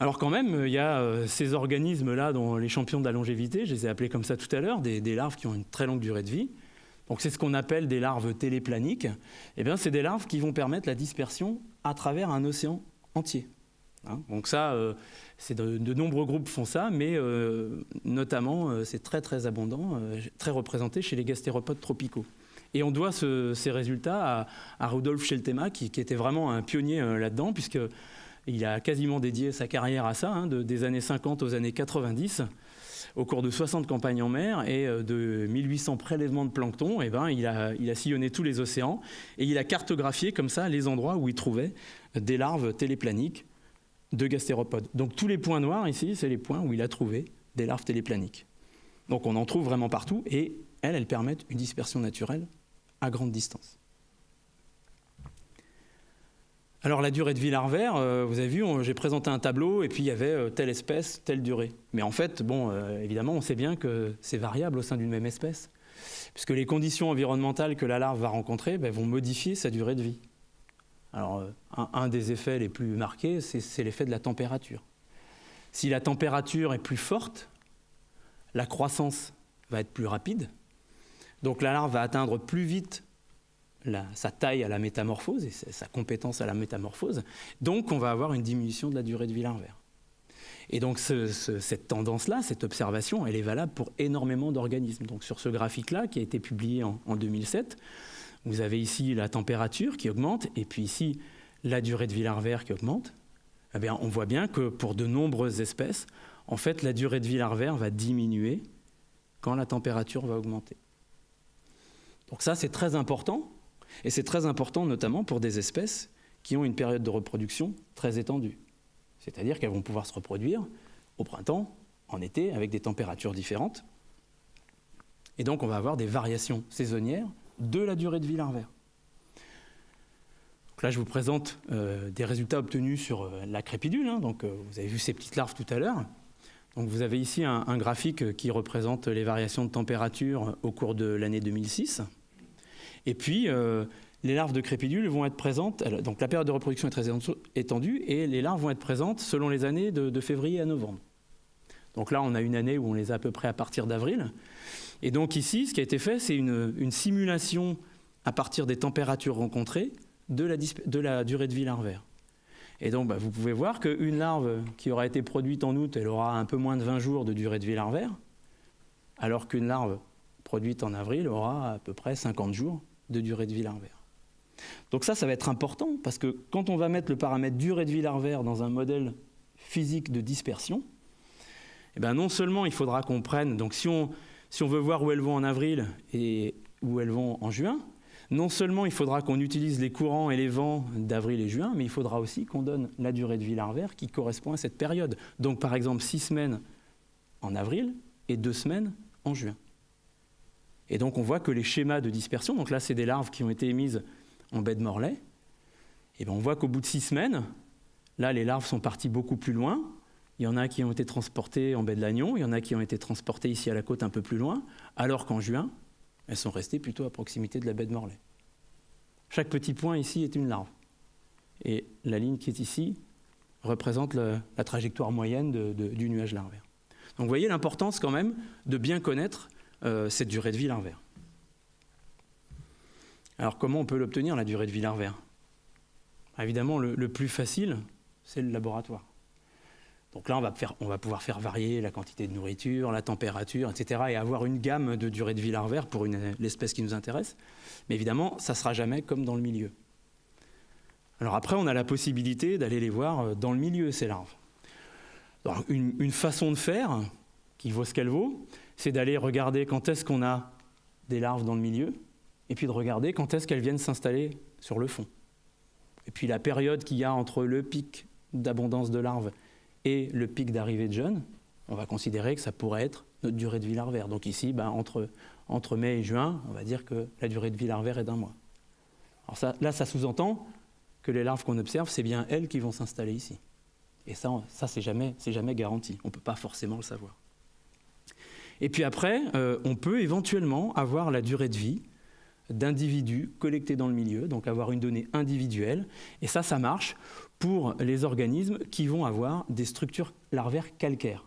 Alors quand même, il y a euh, ces organismes-là, dont les champions de la longévité, je les ai appelés comme ça tout à l'heure, des, larves qui ont une très longue durée de vie. Donc c'est ce qu'on appelle des larves téléplaniques. Eh bien, c'est des larves qui vont permettre la dispersion à travers un océan entier. Hein. Donc ça, euh, de, nombreux groupes font ça, mais euh, notamment, euh, c'est très très abondant, très représenté chez les gastéropodes tropicaux. Et on doit ces résultats à, Rudolf Scheltema, qui, était vraiment un pionnier là-dedans, puisqu'il a quasiment dédié sa carrière à ça, hein, des années 50 aux années 90 au cours de 60 campagnes en mer et de 1800 prélèvements de plancton, et ben, il, il a sillonné tous les océans et il a cartographié comme ça les endroits où il trouvait des larves téléplaniques de gastéropodes. Donc tous les points noirs ici, c'est les points où il a trouvé des larves téléplaniques. Donc on en trouve vraiment partout et elles, elles permettent une dispersion naturelle à grande distance. Alors la durée de vie larvaire, euh, vous avez vu, j'ai présenté un tableau et puis il y avait euh, telle espèce, telle durée. Mais en fait, bon, euh, évidemment, on sait bien que c'est variable au sein d'une même espèce, puisque les conditions environnementales que la larve va rencontrer ben, vont modifier sa durée de vie. Alors, euh, un, des effets les plus marqués, c'est l'effet de la température. Si la température est plus forte, la croissance va être plus rapide. Donc la larve va atteindre plus vite sa taille à la métamorphose et sa compétence à la métamorphose. Donc on va avoir une diminution de la durée de vie larvaire. Et donc cette tendance-là, cette observation, elle est valable pour énormément d'organismes. Donc sur ce graphique-là, qui a été publié en, en 2007, vous avez ici la température qui augmente, et puis ici la durée de vie larvaire qui augmente. Eh on voit bien que pour de nombreuses espèces, en fait, la durée de vie larvaire va diminuer quand la température va augmenter. Donc ça, c'est très important, et c'est très important notamment pour des espèces qui ont une période de reproduction très étendue. C'est-à-dire qu'elles vont pouvoir se reproduire au printemps, en été, avec des températures différentes. Et donc on va avoir des variations saisonnières de la durée de vie larvaire. là, je vous présente euh, des résultats obtenus sur euh, la crépidule. Hein. donc, euh, vous avez vu ces petites larves tout à l'heure. Donc, vous avez ici un, graphique qui représente les variations de température au cours de l'année 2006. Et puis, les larves de crépidule vont être présentes. Donc, la période de reproduction est très étendue et les larves vont être présentes selon les années de février à novembre. Donc là, on a une année où on les a à peu près à partir d'avril. Et donc ici, ce qui a été fait, c'est une, simulation à partir des températures rencontrées de la, durée de vie larvaire. Et donc, bah, vous pouvez voir qu'une larve qui aura été produite en août, elle aura un peu moins de 20 jours de durée de vie larvaire, alors qu'une larve produite en avril aura à peu près 50 jours de durée de vie larvaire. Donc ça, ça va être important, parce que quand on va mettre le paramètre durée de vie larvaire dans un modèle physique de dispersion, eh ben non seulement il faudra qu'on prenne, donc si on, si on veut voir où elles vont en avril et où elles vont en juin, non seulement il faudra qu'on utilise les courants et les vents d'avril et juin, mais il faudra aussi qu'on donne la durée de vie larvaire qui correspond à cette période. Donc par exemple six semaines en avril et deux semaines en juin. Et donc on voit que les schémas de dispersion, donc là c'est des larves qui ont été émises en baie de Morlaix, et bien on voit qu'au bout de six semaines, là les larves sont parties beaucoup plus loin, il y en a qui ont été transportées en baie de Lannion, il y en a qui ont été transportées ici à la côte un peu plus loin, alors qu'en juin, elles sont restées plutôt à proximité de la baie de Morlaix. Chaque petit point ici est une larve. Et la ligne qui est ici représente la trajectoire moyenne du nuage larvaire. Donc vous voyez l'importance quand même de bien connaître euh, cette durée de vie larvaire. Alors comment on peut l'obtenir, la durée de vie larvaire? Évidemment, le plus facile, c'est le laboratoire. Donc là, on va, pouvoir faire varier la quantité de nourriture, la température, etc. et avoir une gamme de durée de vie larvaire pour l'espèce qui nous intéresse. Mais évidemment, ça ne sera jamais comme dans le milieu. Alors après, on a la possibilité d'aller les voir euh, dans le milieu, ces larves. une, une, façon de faire, qui vaut ce qu'elle vaut, c'est d'aller regarder quand est-ce qu'on a des larves dans le milieu, et puis de regarder quand est-ce qu'elles viennent s'installer sur le fond. Et puis la période qu'il y a entre le pic d'abondance de larves et le pic d'arrivée de jeunes, on va considérer que ça pourrait être notre durée de vie larvaire. Donc ici, ben, entre, mai et juin, on va dire que la durée de vie larvaire est d'un mois. Alors ça, là, ça sous-entend que les larves qu'on observe, c'est bien elles qui vont s'installer ici. Et ça, ça c'est jamais, jamais garanti. On ne peut pas forcément le savoir. Et puis après, euh, on peut éventuellement avoir la durée de vie d'individus collectés dans le milieu, donc avoir une donnée individuelle. Et ça, ça marche pour les organismes qui vont avoir des structures larvaires calcaires.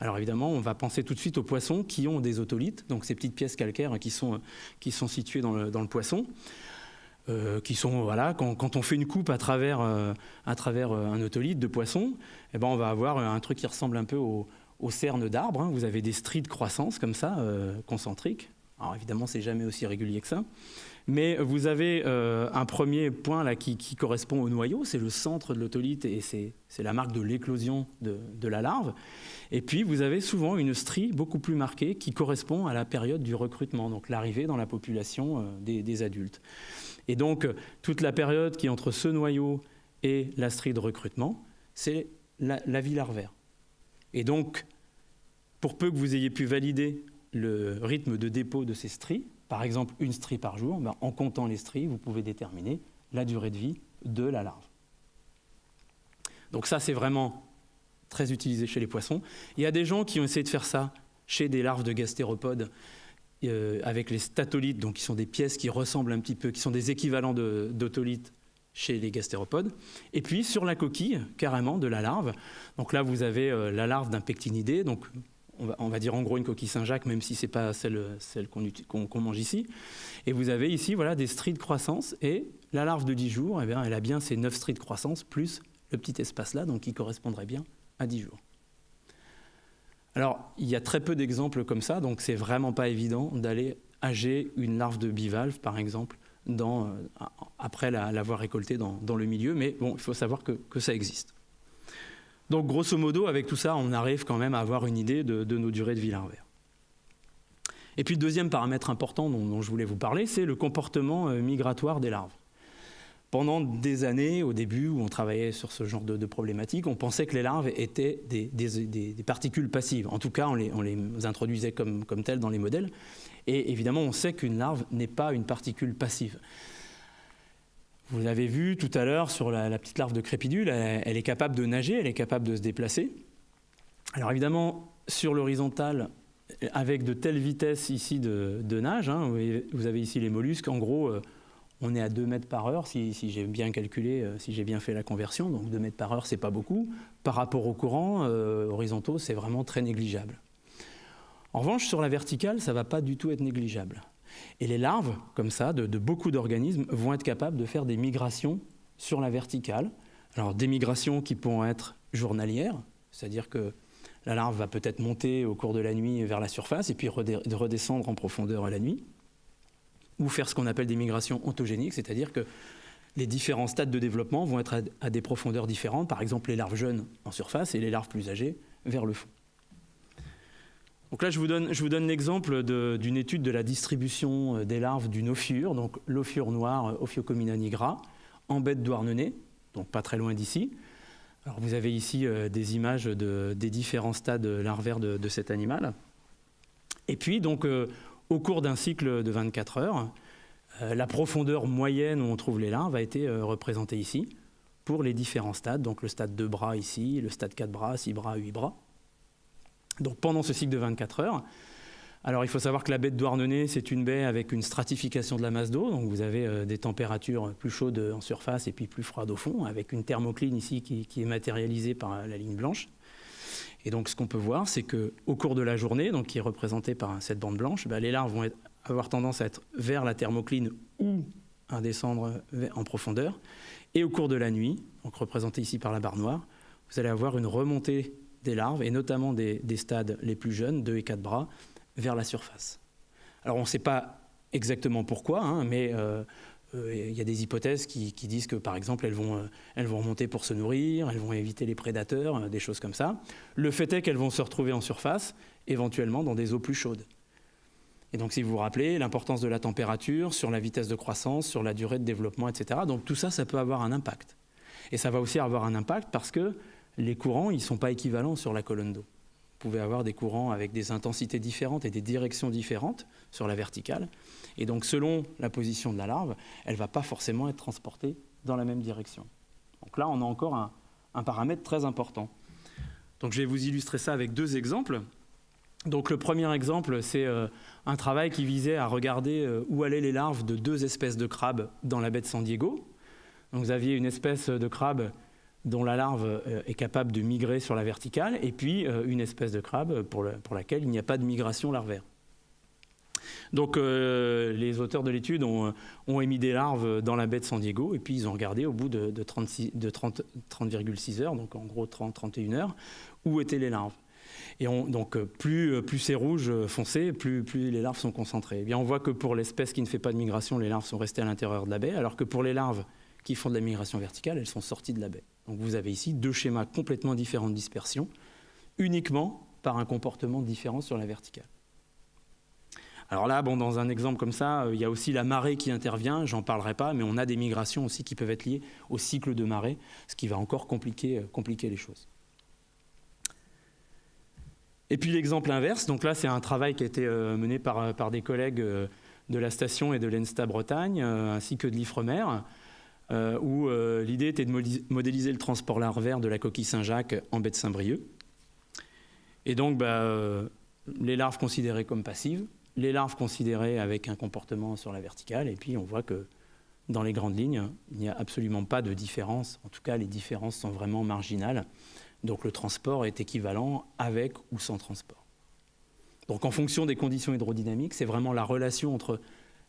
Alors évidemment, on va penser tout de suite aux poissons qui ont des otolithes, donc ces petites pièces calcaires qui sont, qui sont situées dans le, poisson. Euh, qui sont voilà quand, on fait une coupe à travers euh, à travers euh, un otolithe de poisson, eh ben on va avoir un truc qui ressemble un peu au, au cerne d'arbre. Hein. Vous avez des stries de croissance comme ça concentriques. Alors évidemment, c'est jamais aussi régulier que ça. Mais vous avez euh, un premier point là qui, correspond au noyau, c'est le centre de l'otolithe et c'est la marque de l'éclosion de, la larve. Et puis vous avez souvent une strie beaucoup plus marquée qui correspond à la période du recrutement, donc l'arrivée dans la population euh, des, adultes. Et donc toute la période qui est entre ce noyau et la strie de recrutement, c'est la vie larvaire. Et donc, pour peu que vous ayez pu valider le rythme de dépôt de ces stries, par exemple une strie par jour, ben, en comptant les stries, vous pouvez déterminer la durée de vie de la larve. Donc ça, c'est vraiment très utilisé chez les poissons. Il y a des gens qui ont essayé de faire ça chez des larves de gastéropodes euh, avec les statolithes, donc qui sont des pièces qui ressemblent un petit peu, qui sont des équivalents d'autolithes chez les gastéropodes. Et puis sur la coquille, carrément, de la larve. Donc là, vous avez euh, la larve d'un pectinidé, on va, dire en gros une coquille Saint-Jacques, même si ce n'est pas celle, qu'on mange ici. Et vous avez ici voilà, des stries de croissance, et la larve de 10 jours, eh elle a bien ces 9 stries de croissance, plus le petit espace-là, donc qui correspondrait bien à 10 jours. Alors, il y a très peu d'exemples comme ça, donc c'est vraiment pas évident d'aller âger une larve de bivalve, par exemple, euh, après l'avoir récoltée dans, le milieu, mais bon, il faut savoir que ça existe. Donc grosso modo, avec tout ça, on arrive quand même à avoir une idée de, nos durées de vie larvaire. Et puis le deuxième paramètre important dont, je voulais vous parler, c'est le comportement euh, migratoire des larves. Pendant des années, au début, où on travaillait sur ce genre de, problématiques, on pensait que les larves étaient des, particules passives. En tout cas, on les, introduisait comme, comme telles dans les modèles. Et évidemment, on sait qu'une larve n'est pas une particule passive. Vous l'avez vu tout à l'heure sur la, petite larve de crépidule, elle, est capable de nager, elle est capable de se déplacer. Alors évidemment, sur l'horizontale, avec de telles vitesses ici de, nage, hein, vous, avez ici les mollusques, en gros, euh, on est à 2 mètres par heure, si, j'ai bien calculé, euh, si j'ai bien fait la conversion, donc 2 mètres par heure, c'est pas beaucoup. Par rapport au courant euh, horizontaux, c'est vraiment très négligeable. En revanche, sur la verticale, ça ne va pas du tout être négligeable. Et les larves, comme ça, de, beaucoup d'organismes, vont être capables de faire des migrations sur la verticale. Alors des migrations qui pourront être journalières, c'est-à-dire que la larve va peut-être monter au cours de la nuit vers la surface et puis redescendre en profondeur à la nuit, ou faire ce qu'on appelle des migrations ontogéniques, c'est-à-dire que les différents stades de développement vont être à des profondeurs différentes, par exemple les larves jeunes en surface et les larves plus âgées vers le fond. Donc là, je vous donne, l'exemple d'une étude de la distribution euh, des larves d'une ophiure, donc l'ophiure noire, euh, Ophiocomina nigra, en baie de Douarnenez, donc pas très loin d'ici. Vous avez ici euh, des images des différents stades larvaires de, cet animal. Et puis, donc, au cours d'un cycle de 24 heures, la profondeur moyenne où on trouve les larves a été représentée ici pour les différents stades. Donc le stade 2 bras ici, le stade 4 bras, 6 bras, 8 bras. Donc pendant ce cycle de 24 heures, alors il faut savoir que la baie de Douarnenez, c'est une baie avec une stratification de la masse d'eau, donc vous avez euh, des températures plus chaudes en surface et puis plus froides au fond, avec une thermocline ici qui, est matérialisée par la ligne blanche. Et donc ce qu'on peut voir, c'est qu'au cours de la journée, donc qui est représentée par cette bande blanche, bah, les larves vont avoir tendance à être vers la thermocline ou à descendre en profondeur. Et au cours de la nuit, donc représentée ici par la barre noire, vous allez avoir une remontée des larves, et notamment des, stades les plus jeunes, 2 et 4 bras, vers la surface. Alors on ne sait pas exactement pourquoi, hein, mais euh, euh, il y a des hypothèses qui, disent que, par exemple, elles vont, euh, elles vont remonter pour se nourrir, elles vont éviter les prédateurs, des choses comme ça. Le fait est qu'elles vont se retrouver en surface, éventuellement dans des eaux plus chaudes. Et donc, si vous vous rappelez, l'importance de la température, sur la vitesse de croissance, sur la durée de développement, etc. Donc, tout ça, ça peut avoir un impact. Et ça va aussi avoir un impact parce que les courants, ils ne sont pas équivalents sur la colonne d'eau. Vous pouvez avoir des courants avec des intensités différentes et des directions différentes sur la verticale. Et donc, selon la position de la larve, elle ne va pas forcément être transportée dans la même direction. Donc là, on a encore un, paramètre très important. Donc, je vais vous illustrer ça avec deux exemples. Donc, le premier exemple, c'est euh, un travail qui visait à regarder euh, où allaient les larves de deux espèces de crabes dans la baie de San Diego. Donc, vous aviez une espèce de crabe dont la larve euh, est capable de migrer sur la verticale, et puis euh, une espèce de crabe pour, laquelle il n'y a pas de migration larvaire. Donc euh, les auteurs de l'étude ont, émis des larves dans la baie de San Diego, et puis ils ont regardé au bout de, 30,6 heures, donc en gros 30-31 heures, où étaient les larves. Et donc plus, c'est rouge foncé, plus, les larves sont concentrées. Eh bien, on voit que pour l'espèce qui ne fait pas de migration, les larves sont restées à l'intérieur de la baie, alors que pour les larves qui font de la migration verticale, elles sont sorties de la baie. Donc vous avez ici deux schémas complètement différents de dispersion, uniquement par un comportement différent sur la verticale. Alors là, bon, dans un exemple comme ça, euh, il y a aussi la marée qui intervient, j'en parlerai pas, mais on a des migrations aussi qui peuvent être liées au cycle de marée, ce qui va encore compliquer, euh, les choses. Et puis l'exemple inverse, donc là c'est un travail qui a été euh, mené par, par des collègues de la station et de l'ENSTA Bretagne, ainsi que de l'IFREMER, euh, où euh, l'idée était de modéliser le transport larvaire de la coquille Saint-Jacques en baie de Saint-Brieuc. Et donc, bah, euh, les larves considérées comme passives, les larves considérées avec un comportement sur la verticale, et puis on voit que dans les grandes lignes, il n'y a absolument pas de différence. En tout cas, les différences sont vraiment marginales. Donc le transport est équivalent avec ou sans transport. Donc en fonction des conditions hydrodynamiques, c'est vraiment la relation entre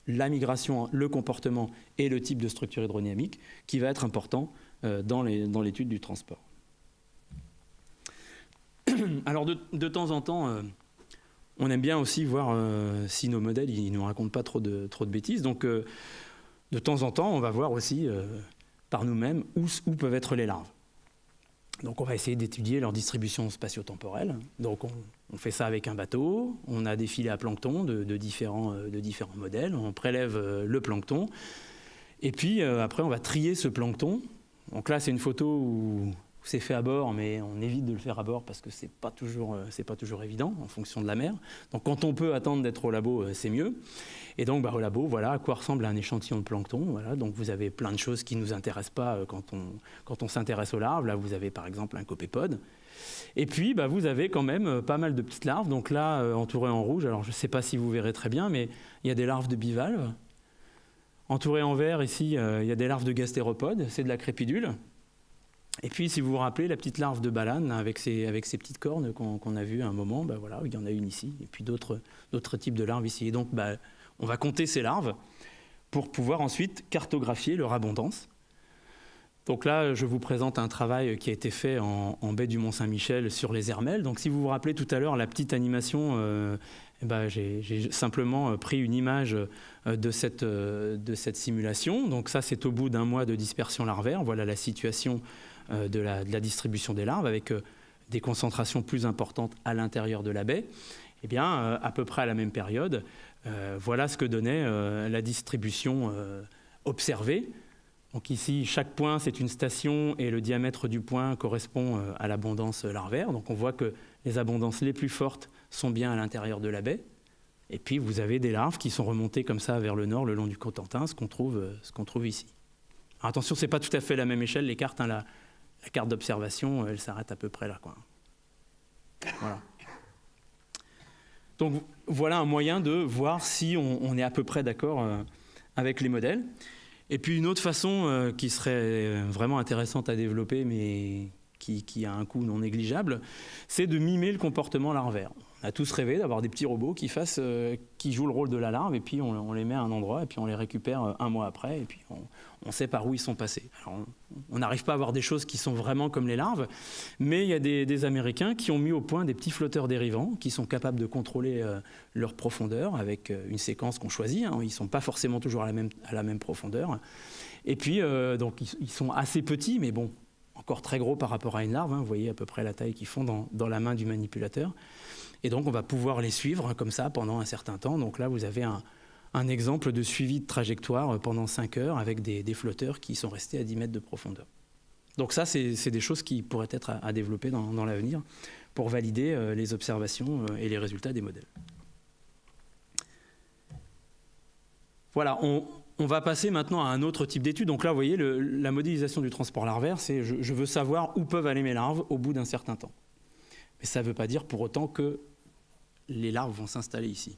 la migration, le comportement et le type de structure hydrodynamique qui va être important euh, dans l'étude du transport. Alors de, temps en temps, euh, on aime bien aussi voir euh, si nos modèles ne nous racontent pas trop de bêtises. Donc de temps en temps, on va voir aussi par nous-mêmes où, peuvent être les larves. Donc on va essayer d'étudier leur distribution spatio-temporelle. Donc on, fait ça avec un bateau, on a des filets à plancton de, différents, de différents, modèles, on prélève le plancton, et puis après on va trier ce plancton. Donc là c'est une photo où c'est fait à bord, mais on évite de le faire à bord parce que c'est pas toujours, euh, pas toujours évident en fonction de la mer. Donc quand on peut attendre d'être au labo, euh, c'est mieux. Et donc bah, au labo, voilà à quoi ressemble un échantillon de plancton. Voilà, donc vous avez plein de choses qui nous intéressent pas euh, quand on, quand on s'intéresse aux larves. Là, vous avez par exemple un copépode. Et puis, bah, vous avez quand même pas mal de petites larves. Donc là, entourées en rouge, alors je ne sais pas si vous verrez très bien, mais il y a des larves de bivalves. Entourées en vert, ici, il y a des larves de gastéropodes, c'est de la crépidule. Et puis, si vous vous rappelez, la petite larve de balane avec ses, petites cornes qu'on a vues à un moment, ben voilà, il y en a une ici, et puis d'autres types de larves ici. Et donc, ben, on va compter ces larves pour pouvoir ensuite cartographier leur abondance. Donc là, je vous présente un travail qui a été fait en, baie du Mont-Saint-Michel sur les hermelles. Donc si vous vous rappelez tout à l'heure la petite animation, ben, j'ai simplement pris une image euh, euh, de cette simulation. Donc ça, c'est au bout d'un mois de dispersion larvaire. Voilà la situation euh, de la, distribution des larves, avec euh, des concentrations plus importantes à l'intérieur de la baie, eh bien, euh, à peu près à la même période, voilà ce que donnait la distribution observée. Donc ici, chaque point, c'est une station et le diamètre du point correspond à l'abondance larvaire. Donc on voit que les abondances les plus fortes sont bien à l'intérieur de la baie. Et puis vous avez des larves qui sont remontées comme ça vers le nord, le long du Cotentin, ce qu'on trouve, trouve, ici. attention, ce n'est pas tout à fait la même échelle, les cartes. Hein, la carte d'observation, elle s'arrête à peu près là. Quoi. Voilà. Donc voilà un moyen de voir si on, est à peu près d'accord euh, avec les modèles. Et puis une autre façon euh, qui serait vraiment intéressante à développer, mais qui, qui a un coût non négligeable, c'est de mimer le comportement larvaire on a tous rêvé d'avoir des petits robots qui, euh, jouent le rôle de la larve, et puis on, les met à un endroit, et puis on les récupère euh, un mois après, et puis on, sait par où ils sont passés. on n'arrive pas à avoir des choses qui sont vraiment comme les larves, mais il y a des, Américains qui ont mis au point des petits flotteurs dérivants qui sont capables de contrôler euh, leur profondeur avec une séquence qu'on choisit. Hein. Ils ne sont pas forcément toujours à la même, profondeur. Et puis, donc, ils, sont assez petits, mais bon, encore très gros par rapport à une larve. Hein. Vous voyez à peu près la taille qu'ils font dans la main du manipulateur. Et donc, on va pouvoir les suivre comme ça pendant un certain temps. Donc là, vous avez un, exemple de suivi de trajectoire pendant 5 heures avec des, flotteurs qui sont restés à 10 mètres de profondeur. Donc ça, c'est des choses qui pourraient être à, développer dans, l'avenir pour valider euh, les observations euh, et les résultats des modèles. Voilà, on, va passer maintenant à un autre type d'étude. Donc là, vous voyez, la modélisation du transport larvaire, c'est je veux savoir où peuvent aller mes larves au bout d'un certain temps. Mais ça ne veut pas dire pour autant que les larves vont s'installer ici.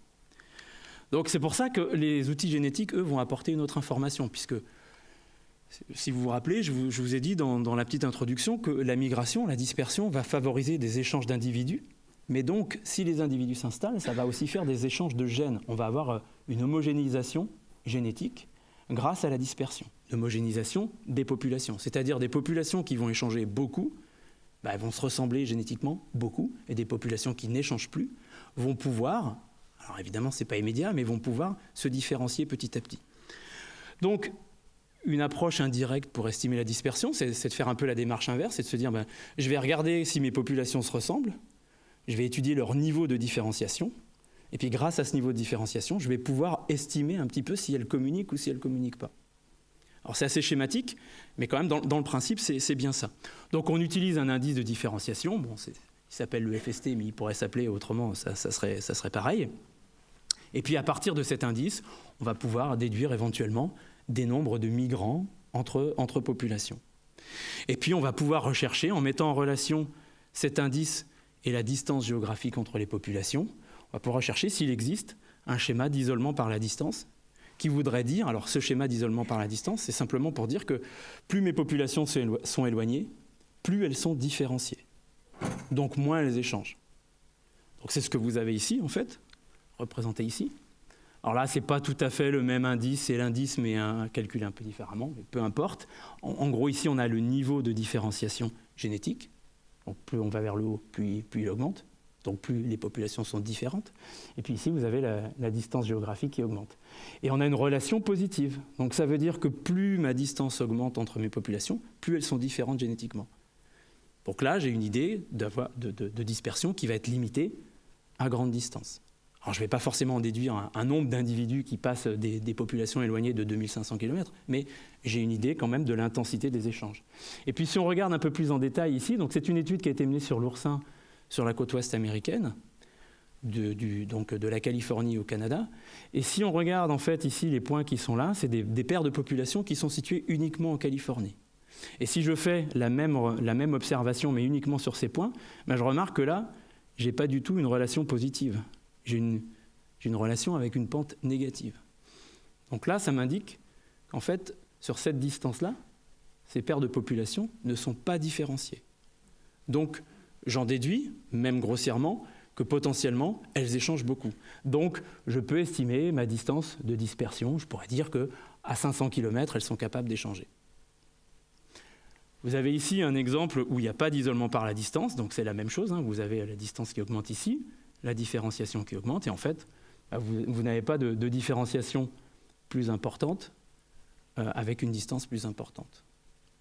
Donc c'est pour ça que les outils génétiques, eux, vont apporter une autre information, puisque si vous vous rappelez, je vous, ai dit dans, la petite introduction que la migration, la dispersion, va favoriser des échanges d'individus. Mais donc, si les individus s'installent, ça va aussi faire des échanges de gènes. On va avoir euh, une homogénéisation génétique grâce à la dispersion. L'homogénéisation des populations, c'est-à-dire des populations qui vont échanger beaucoup, bah, elles vont se ressembler génétiquement beaucoup, et des populations qui n'échangent plus vont pouvoir, alors évidemment ce n'est pas immédiat, mais vont pouvoir se différencier petit à petit. Donc une approche indirecte pour estimer la dispersion, c'est de faire un peu la démarche inverse, c'est de se dire, ben, je vais regarder si mes populations se ressemblent, je vais étudier leur niveau de différenciation, et puis grâce à ce niveau de différenciation, je vais pouvoir estimer un petit peu si elles communiquent ou si elles ne communiquent pas. Alors c'est assez schématique, mais quand même dans, le principe c'est bien ça. Donc on utilise un indice de différenciation, bon, il s'appelle le FST, mais il pourrait s'appeler autrement, ça, serait, ça serait pareil. Et puis à partir de cet indice, on va pouvoir déduire éventuellement des nombres de migrants entre, entre populations. Et puis on va pouvoir rechercher, en mettant en relation cet indice et la distance géographique entre les populations, on va pouvoir rechercher s'il existe un schéma d'isolement par la distance qui voudrait dire, alors ce schéma d'isolement par la distance, c'est simplement pour dire que plus mes populations sont éloignées, plus elles sont différenciées. Donc moins elles échangent. Donc c'est ce que vous avez ici, en fait, représenté ici. Alors là, ce n'est pas tout à fait le même indice, c'est l'indice, mais un, calculé un peu différemment, mais peu importe. En, gros, ici, on a le niveau de différenciation génétique. Donc plus on va vers le haut, plus il augmente. Donc plus les populations sont différentes. Et puis ici, vous avez la, distance géographique qui augmente. Et on a une relation positive. Donc ça veut dire que plus ma distance augmente entre mes populations, plus elles sont différentes génétiquement. Donc là, j'ai une idée de, dispersion qui va être limitée à grande distance. Alors je ne vais pas forcément en déduire un, nombre d'individus qui passent des, populations éloignées de 2500 km, mais j'ai une idée quand même de l'intensité des échanges. Et puis si on regarde un peu plus en détail ici, c'est une étude qui a été menée sur l'oursin sur la côte ouest américaine, de, donc de la Californie au Canada. Et si on regarde en fait ici les points qui sont là, c'est des paires de populations qui sont situées uniquement en Californie. Et si je fais la même, observation, mais uniquement sur ces points, ben je remarque que là, je n'ai pas du tout une relation positive. J'ai une, une relation avec une pente négative. Donc là, ça m'indique qu'en fait, sur cette distance-là, ces paires de populations ne sont pas différenciées. Donc, j'en déduis, même grossièrement, que potentiellement, elles échangent beaucoup. Donc, je peux estimer ma distance de dispersion. Je pourrais dire qu'à 500 km, elles sont capables d'échanger. Vous avez ici un exemple où il n'y a pas d'isolement par la distance, donc c'est la même chose. Hein. Vous avez la distance qui augmente ici, la différenciation qui augmente, et en fait, bah, vous, n'avez pas de, différenciation plus importante euh, avec une distance plus importante.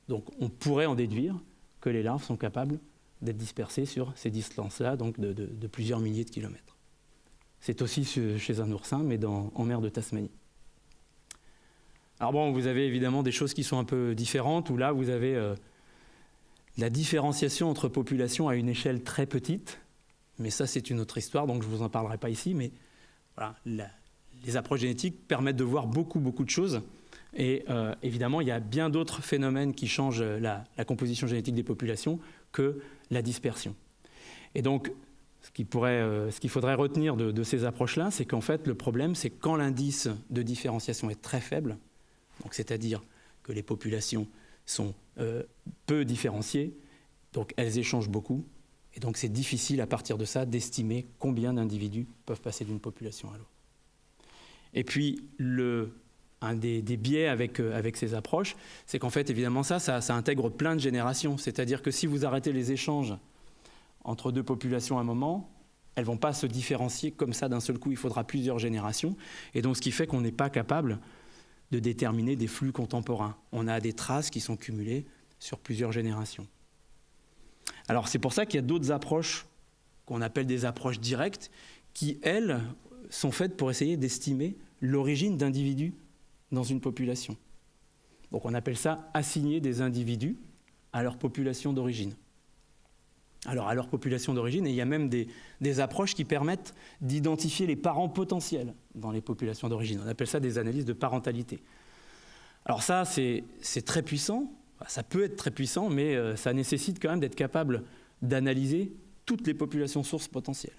Donc on pourrait en déduire que les larves sont capables d'être dispersées sur ces distances-là, donc de, plusieurs milliers de kilomètres. C'est aussi chez un oursin, mais en mer de Tasmanie. Alors bon, vous avez évidemment des choses qui sont un peu différentes, où là, vous avez euh, la différenciation entre populations à une échelle très petite, mais ça c'est une autre histoire, donc je ne vous en parlerai pas ici, mais les approches génétiques permettent de voir beaucoup, beaucoup de choses. Et euh, évidemment, il y a bien d'autres phénomènes qui changent la, composition génétique des populations que la dispersion. Et donc, ce qu'il euh, faudrait retenir de, de ces approches-là, c'est qu'en fait, le problème, c'est quand l'indice de différenciation est très faible, c'est-à-dire que les populations sont euh, peu différenciées, donc elles échangent beaucoup, et donc c'est difficile à partir de ça d'estimer combien d'individus peuvent passer d'une population à l'autre. Et puis, un des, biais avec, euh, avec, ces approches, c'est qu'en fait, évidemment, ça, ça, intègre plein de générations. C'est-à-dire que si vous arrêtez les échanges entre deux populations à un moment, elles ne vont pas se différencier comme ça d'un seul coup. Il faudra plusieurs générations. Et donc, ce qui fait qu'on n'est pas capable de déterminer des flux contemporains. On a des traces qui sont cumulées sur plusieurs générations. Alors c'est pour ça qu'il y a d'autres approches qu'on appelle des approches directes qui, elles, sont faites pour essayer d'estimer l'origine d'individus dans une population. Donc on appelle ça assigner des individus à leur population d'origine alors à leur population d'origine, et il y a même des, approches qui permettent d'identifier les parents potentiels dans les populations d'origine. On appelle ça des analyses de parentalité. Alors ça, c'est très puissant, ça peut être très puissant, mais euh, ça nécessite quand même d'être capable d'analyser toutes les populations sources potentielles.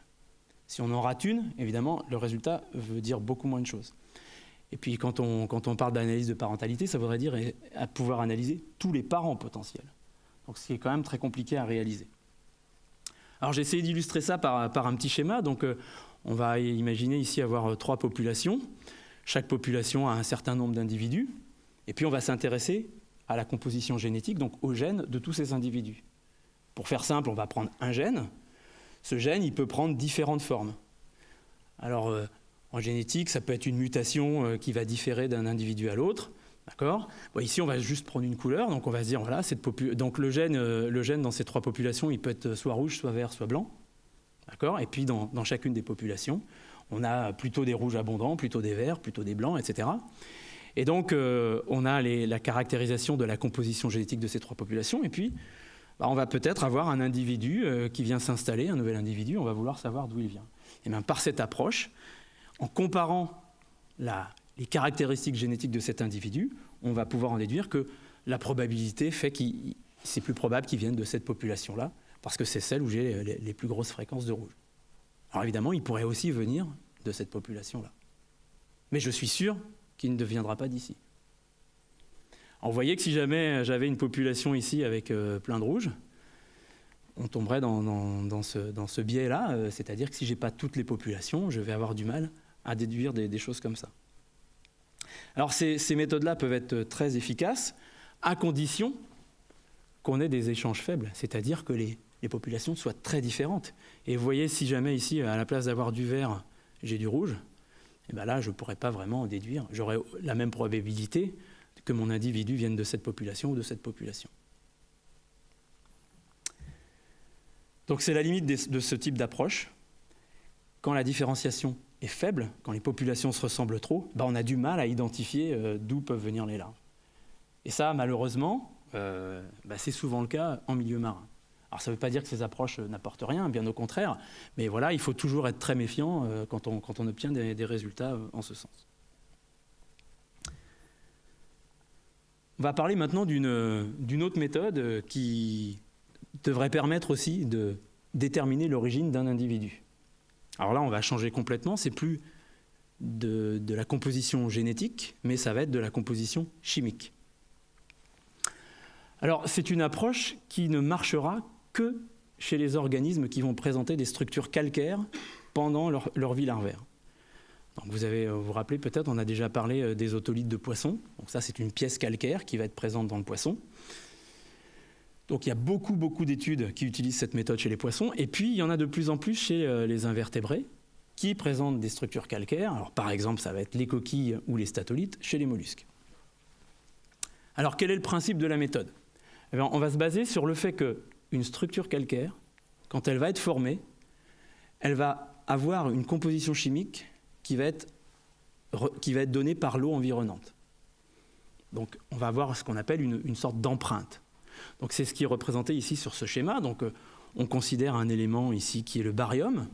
Si on en rate une, évidemment, le résultat veut dire beaucoup moins de choses. Et puis quand on, parle d'analyse de parentalité, ça voudrait dire à pouvoir analyser tous les parents potentiels. Donc ce qui est quand même très compliqué à réaliser. Alors j'ai essayé d'illustrer ça par, un petit schéma. Donc euh, on va imaginer ici avoir euh, trois populations. Chaque population a un certain nombre d'individus. Et puis on va s'intéresser à la composition génétique, donc aux gènes de tous ces individus. Pour faire simple, on va prendre un gène. Ce gène, il peut prendre différentes formes. Alors, euh, en génétique, ça peut être une mutation qui va différer d'un individu à l'autre. D'accord Ici, on va juste prendre une couleur. Donc, on va se dire, voilà, cette donc le gène, euh, le gène dans ces trois populations, il peut être soit rouge, soit vert, soit blanc. D'accord Et puis, dans, chacune des populations, on a plutôt des rouges abondants, plutôt des verts, plutôt des blancs, etc. Et donc, euh, on a la caractérisation de la composition génétique de ces trois populations. Et puis, bah, on va peut-être avoir un individu euh, qui vient s'installer, un nouvel individu, on va vouloir savoir d'où il vient. Et bien, par cette approche, en comparant la, les caractéristiques génétiques de cet individu, on va pouvoir en déduire que la probabilité fait que c'est plus probable qu'il vienne de cette population-là, parce que c'est celle où j'ai les, plus grosses fréquences de rouge. Alors évidemment, il pourrait aussi venir de cette population-là. Mais je suis sûr qu'il ne viendra pas d'ici. vous voyez que si jamais j'avais une population ici avec euh, plein de rouge, on tomberait dans, ce, biais-là, euh, c'est-à-dire que si je n'ai pas toutes les populations, je vais avoir du mal à déduire des choses comme ça. Alors ces, méthodes-là peuvent être très efficaces à condition qu'on ait des échanges faibles, c'est-à-dire que les, populations soient très différentes. Et vous voyez, si jamais ici, à la place d'avoir du vert, j'ai du rouge, et eh bien là, je ne pourrais pas vraiment en déduire. J'aurais la même probabilité que mon individu vienne de cette population ou de cette population. Donc c'est la limite de ce type d'approche. Quand la différenciation est faible, quand les populations se ressemblent trop, bah on a du mal à identifier euh, d'où peuvent venir les larves. Et ça, malheureusement, euh, bah c'est souvent le cas en milieu marin. Alors ça ne veut pas dire que ces approches n'apportent rien, bien au contraire, mais voilà, il faut toujours être très méfiant euh, quand, on, quand, on, obtient des, des résultats en ce sens. On va parler maintenant d'une autre méthode qui devrait permettre aussi de déterminer l'origine d'un individu. Alors là, on va changer complètement, c'est plus de, la composition génétique, mais ça va être de la composition chimique. Alors c'est une approche qui ne marchera que chez les organismes qui vont présenter des structures calcaires pendant leur, vie larvaire. Donc vous avez, euh, vous, vous rappelez peut-être, on a déjà parlé euh, des otolithes de poisson. Donc ça, c'est une pièce calcaire qui va être présente dans le poisson. Donc il y a beaucoup, beaucoup d'études qui utilisent cette méthode chez les poissons. Et puis, il y en a de plus en plus chez euh, les invertébrés qui présentent des structures calcaires. Alors par exemple, ça va être les coquilles ou les statolites chez les mollusques. Alors quel est le principe de la méthode? Eh On va se baser sur le fait qu'une structure calcaire, quand elle va être formée, elle va avoir une composition chimique qui va être, qui va être donnée par l'eau environnante. Donc on va avoir ce qu'on appelle une, une sorte d'empreinte. C'est ce qui est représenté ici sur ce schéma. Donc euh, on considère un élément ici qui est le barium.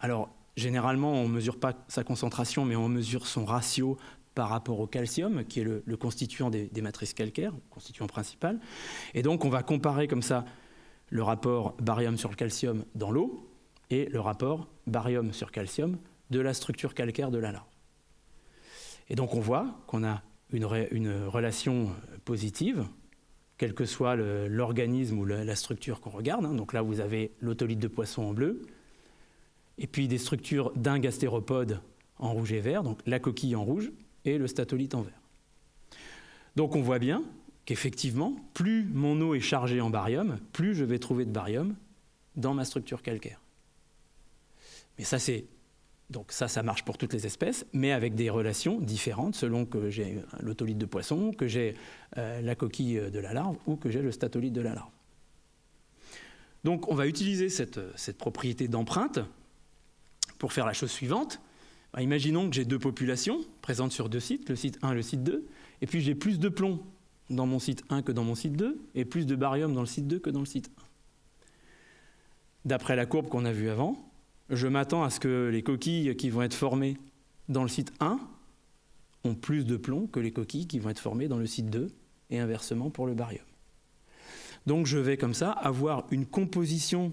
Alors généralement on ne mesure pas sa concentration, mais on mesure son ratio par rapport au calcium, qui est le, constituant des, matrices calcaires, constituant principal. Et donc on va comparer comme ça le rapport barium sur le calcium dans l'eau et le rapport barium sur calcium de la structure calcaire de la larve. Et donc on voit qu'on a une, relation positive, quel que soit l'organisme ou la structure qu'on regarde. Hein. Donc là, vous avez l'autolite de poisson en bleu, et puis des structures d'un gastéropode en rouge et vert, donc la coquille en rouge et le statolite en vert. Donc on voit bien qu'effectivement, plus mon eau est chargée en barium, plus je vais trouver de barium dans ma structure calcaire. Mais ça, c'est donc ça, ça marche pour toutes les espèces, mais avec des relations différentes selon que j'ai l'autolite de poisson, que j'ai euh, la coquille de la larve ou que j'ai le statolite de la larve. Donc on va utiliser cette, cette propriété d'empreinte pour faire la chose suivante. Bah, imaginons que j'ai deux populations présentes sur deux sites, le site 1 et le site 2, et puis j'ai plus de plomb dans mon site 1 que dans mon site 2, et plus de barium dans le site 2 que dans le site 1. D'après la courbe qu'on a vue avant, je m'attends à ce que les coquilles qui vont être formées dans le site 1 ont plus de plomb que les coquilles qui vont être formées dans le site 2 et inversement pour le barium. Donc je vais comme ça avoir une composition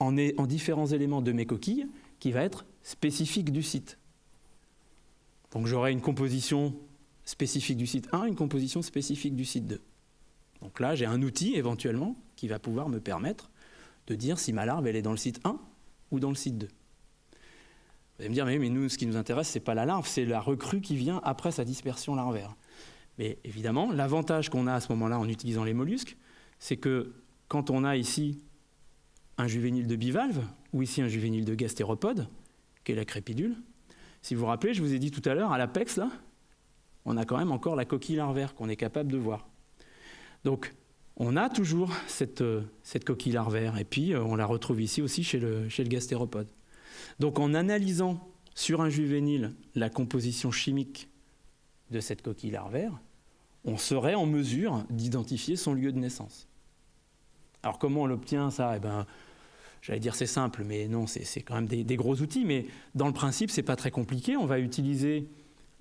en, en différents éléments de mes coquilles qui va être spécifique du site. Donc j'aurai une composition spécifique du site 1, une composition spécifique du site 2. Donc là, j'ai un outil éventuellement qui va pouvoir me permettre de dire si ma larve elle est dans le site 1 ou dans le site 2. Vous allez me dire, mais, mais nous, ce qui nous intéresse, ce n'est pas la larve, c'est la recrue qui vient après sa dispersion larvaire. Mais évidemment, l'avantage qu'on a à ce moment-là en utilisant les mollusques, c'est que quand on a ici un juvénile de bivalve, ou ici un juvénile de gastéropode, qui est la crépidule, si vous vous rappelez, je vous ai dit tout à l'heure, à l'apex, là, on a quand même encore la coquille larvaire qu'on est capable de voir. Donc, on a toujours cette, euh, cette, coquille larvaire, et puis euh, on la retrouve ici aussi chez le, chez le gastéropode. Donc en analysant sur un juvénile la composition chimique de cette coquille larvaire, on serait en mesure d'identifier son lieu de naissance. Alors comment on l'obtient ça? Eh ben, j'allais dire c'est simple, mais non, c'est quand même des, gros outils. Mais dans le principe, c'est pas très compliqué. On va utiliser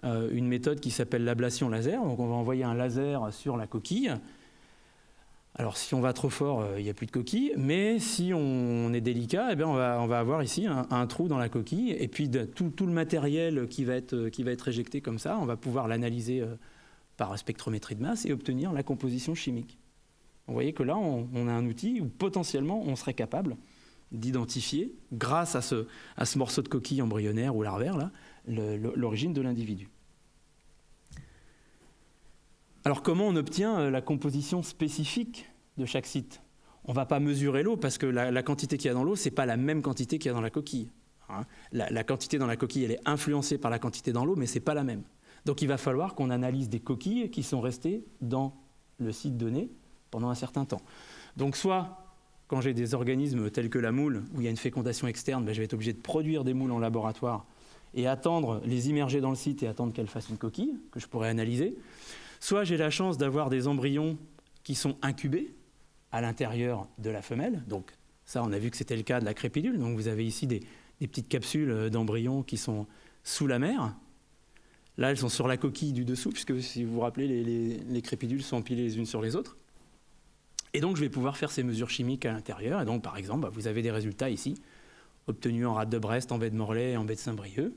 euh, une méthode qui s'appelle l'ablation laser. Donc on va envoyer un laser sur la coquille alors si on va trop fort, euh, il n'y a plus de coquille, mais si on est délicat, eh bien, on, va, avoir ici un, trou dans la coquille, et puis tout, le matériel qui va, être, qui va être éjecté comme ça, on va pouvoir l'analyser euh, par spectrométrie de masse et obtenir la composition chimique. Vous voyez que là, on, on a un outil où potentiellement on serait capable d'identifier, grâce à ce, à ce morceau de coquille embryonnaire ou larvaire, l'origine de l'individu. Alors comment on obtient euh, la composition spécifique de chaque site? On ne va pas mesurer l'eau parce que la, quantité qu'il y a dans l'eau, ce n'est pas la même quantité qu'il y a dans la coquille. Hein. La, la, quantité dans la coquille, elle est influencée par la quantité dans l'eau, mais ce n'est pas la même. Donc il va falloir qu'on analyse des coquilles qui sont restées dans le site donné pendant un certain temps. Donc soit quand j'ai des organismes tels que la moule, où il y a une fécondation externe, ben, je vais être obligé de produire des moules en laboratoire et attendre, les immerger dans le site et attendre qu'elles fassent une coquille que je pourrais analyser. Soit j'ai la chance d'avoir des embryons qui sont incubés à l'intérieur de la femelle. Donc ça, on a vu que c'était le cas de la crépidule. Donc vous avez ici des, petites capsules d'embryons qui sont sous la mer. Là, elles sont sur la coquille du dessous, puisque si vous vous rappelez, les crépidules sont empilées les unes sur les autres. Et donc, je vais pouvoir faire ces mesures chimiques à l'intérieur. Et donc, par exemple, bah, vous avez des résultats ici, obtenus en rade de Brest, en baie de Morlaix en baie de Saint-Brieuc.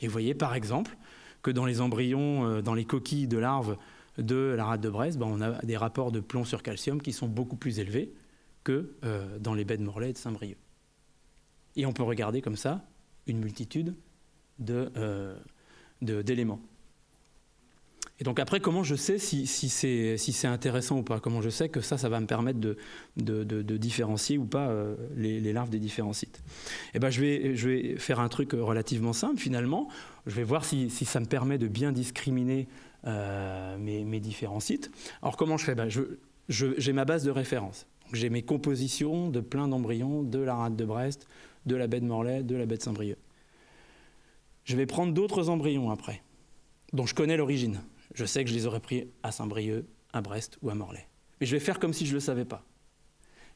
Et vous voyez, par exemple, que dans les embryons, euh, dans les coquilles de larves de la rade de Brest, bah, on a des rapports de plomb sur calcium qui sont beaucoup plus élevés que euh, dans les baies de Morlaix et de Saint-Brieuc. Et on peut regarder comme ça une multitude euh, d'éléments. Et donc après, comment je sais si, si c'est intéressant ou pas? Comment je sais que ça, ça va me permettre de, de, différencier ou pas euh, les, larves des différents sites? Eh ben, je, vais, je vais faire un truc relativement simple finalement. Je vais voir si, si ça me permet de bien discriminer mes, mes, différents sites. Alors comment je fais? Ben, J'ai ma base de référence. J'ai mes compositions de plein d'embryons de la rade de Brest, de la baie de Morlaix, de la baie de Saint-Brieuc. Je vais prendre d'autres embryons après, dont je connais l'origine je sais que je les aurais pris à Saint-Brieuc, à Brest ou à Morlaix. Mais je vais faire comme si je ne le savais pas.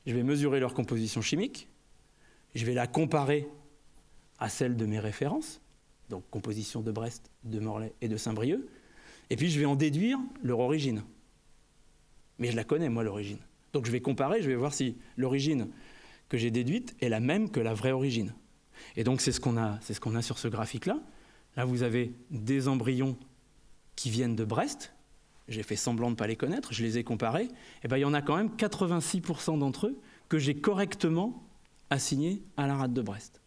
Je vais mesurer leur composition chimique, je vais la comparer à celle de mes références, donc composition de Brest, de Morlaix et de Saint-Brieuc, et puis je vais en déduire leur origine. Mais je la connais, moi, l'origine. Donc je vais comparer, je vais voir si l'origine que j'ai déduite est la même que la vraie origine. Et donc c'est ce qu'on a, ce qu'on a sur ce graphique-là. Là, vous avez des embryons qui viennent de Brest, j'ai fait semblant de ne pas les connaître, je les ai comparés, et eh bien il y en a quand même 86% d'entre eux que j'ai correctement assignés à la rade de Brest.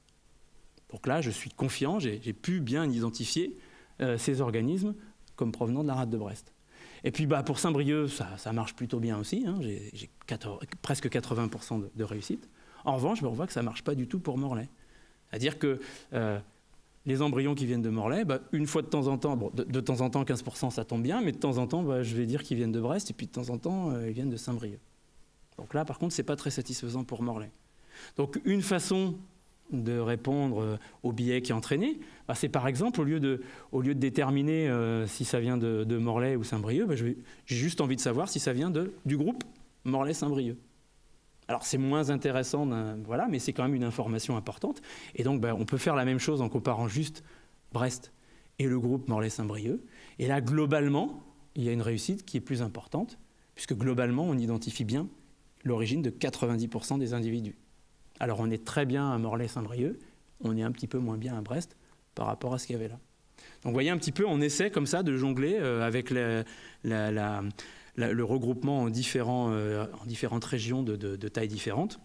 Donc là, je suis confiant, j'ai pu bien identifier euh, ces organismes comme provenant de la rade de Brest. Et puis bah, pour Saint-Brieuc, ça, marche plutôt bien aussi, hein, j'ai presque 80% de, réussite. En revanche, on voit que ça ne marche pas du tout pour Morlaix. C'est-à-dire que euh, les embryons qui viennent de Morlaix, bah, une fois de temps en temps, de, temps en temps 15% ça tombe bien, mais de temps en temps bah, je vais dire qu'ils viennent de Brest et puis de temps en temps euh, ils viennent de Saint-Brieuc. Donc là par contre c'est pas très satisfaisant pour Morlaix. Donc une façon de répondre euh, au biais qui est entraîné, bah, c'est par exemple au lieu de, déterminer euh, si ça vient de, Morlaix ou Saint-Brieuc, j'ai juste envie de savoir si ça vient du groupe Morlaix-Saint-Brieuc. Alors c'est moins intéressant, voilà, mais c'est quand même une information importante. Et donc ben, on peut faire la même chose en comparant juste Brest et le groupe Morlaix-Saint-Brieuc. Et là, globalement, il y a une réussite qui est plus importante, puisque globalement, on identifie bien l'origine de 90% des individus. Alors on est très bien à Morlaix-Saint-Brieuc, on est un petit peu moins bien à Brest par rapport à ce qu'il y avait là. Donc vous voyez un petit peu, on essaie comme ça de jongler euh, avec le regroupement en, euh, en différentes régions de, tailles différentes,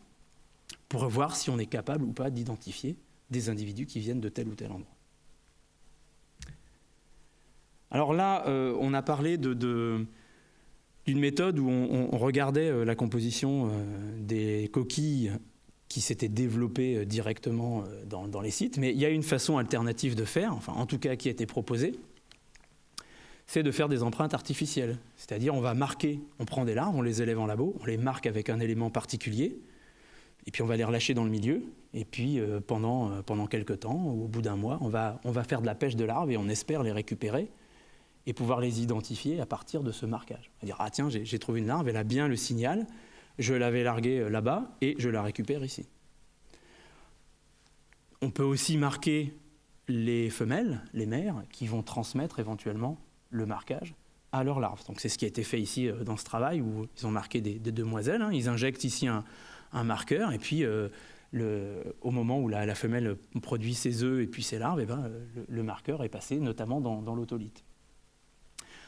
pour voir si on est capable ou pas d'identifier des individus qui viennent de tel ou tel endroit. Alors là, euh, on a parlé d'une méthode où on, regardait la composition des coquilles qui s'étaient développées directement dans, dans, les sites, mais il y a une façon alternative de faire, enfin en tout cas qui a été proposée, c'est de faire des empreintes artificielles. C'est-à-dire on va marquer, on prend des larves, on les élève en labo, on les marque avec un élément particulier, et puis on va les relâcher dans le milieu, et puis euh, pendant, euh, pendant quelques temps, au bout d'un mois, on va, on va faire de la pêche de larves et on espère les récupérer et pouvoir les identifier à partir de ce marquage. On va dire, ah tiens, j'ai trouvé une larve, elle a bien le signal, je l'avais larguée euh, là-bas et je la récupère ici. On peut aussi marquer les femelles, les mères, qui vont transmettre éventuellement le marquage à leurs larves. Donc c'est ce qui a été fait ici euh, dans ce travail où ils ont marqué des, demoiselles. Hein. Ils injectent ici un, marqueur et puis euh, au moment où la, femelle produit ses œufs et puis ses larves, eh ben, le, marqueur est passé notamment dans, dans.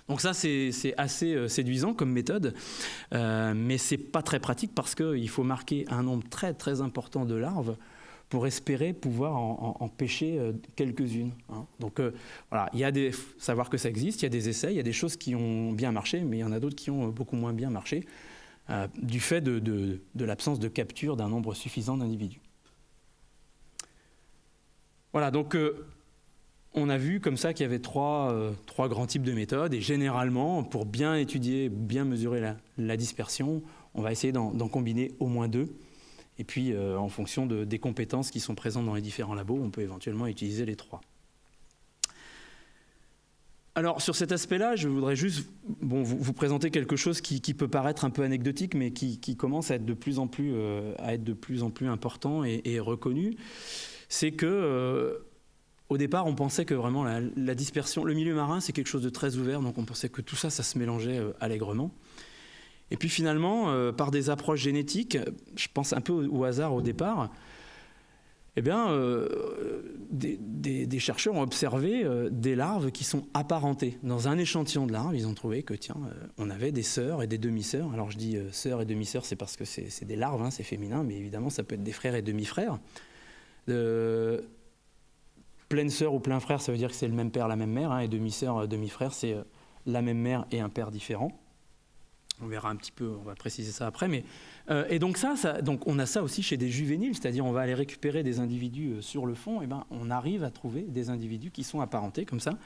Donc ça, c'est assez euh, séduisant comme méthode, euh, mais c'est pas très pratique parce qu'il faut marquer un nombre très très important de larves pour espérer pouvoir en, pêcher euh, quelques-unes. Hein. Donc euh, voilà, il y a des savoir que ça existe, il y a des essais, il y a des choses qui ont bien marché, mais il y en a d'autres qui ont beaucoup moins bien marché du fait de l'absence de capture d'un nombre suffisant d'individus. Voilà, donc on a vu comme ça qu'il y avait trois, trois, grands types de méthodes, et généralement, pour bien étudier, bien mesurer la, dispersion, on va essayer d'en combiner au moins deux. Et puis, en fonction des compétences qui sont présentes dans les différents labos, on peut éventuellement utiliser les trois. Alors sur cet aspect-là, je voudrais juste vous, présenter quelque chose qui, peut paraître un peu anecdotique, mais qui, commence à être de plus en plus, euh, à être de plus, en plus important et, reconnu. C'est que euh, au départ, on pensait que vraiment la, dispersion, le milieu marin, c'est quelque chose de très ouvert, donc on pensait que tout ça, ça se mélangeait euh, allègrement. Et puis finalement, par des approches génétiques, je pense un peu au hasard au départ, eh bien, euh, des, chercheurs ont observé euh, des larves qui sont apparentées. Dans un échantillon de larves, ils ont trouvé que, tiens, euh, on avait des sœurs et des demi-sœurs. Alors, je dis sœurs et demi-sœurs, c'est parce que c'est des larves, hein, c'est féminin, mais évidemment, ça peut être des frères et demi-frères. Pleine sœur ou plein frère, ça veut dire que c'est le même père, la même mère, hein, et demi-sœur, demi-frère, c'est la même mère et un père différent. On verra un petit peu, on va préciser ça après, mais euh, et donc ça, donc on a ça aussi chez des juvéniles, c'est-à-dire on va aller récupérer des individus euh, sur le fond, et ben on arrive à trouver des individus qui sont apparentés comme ça.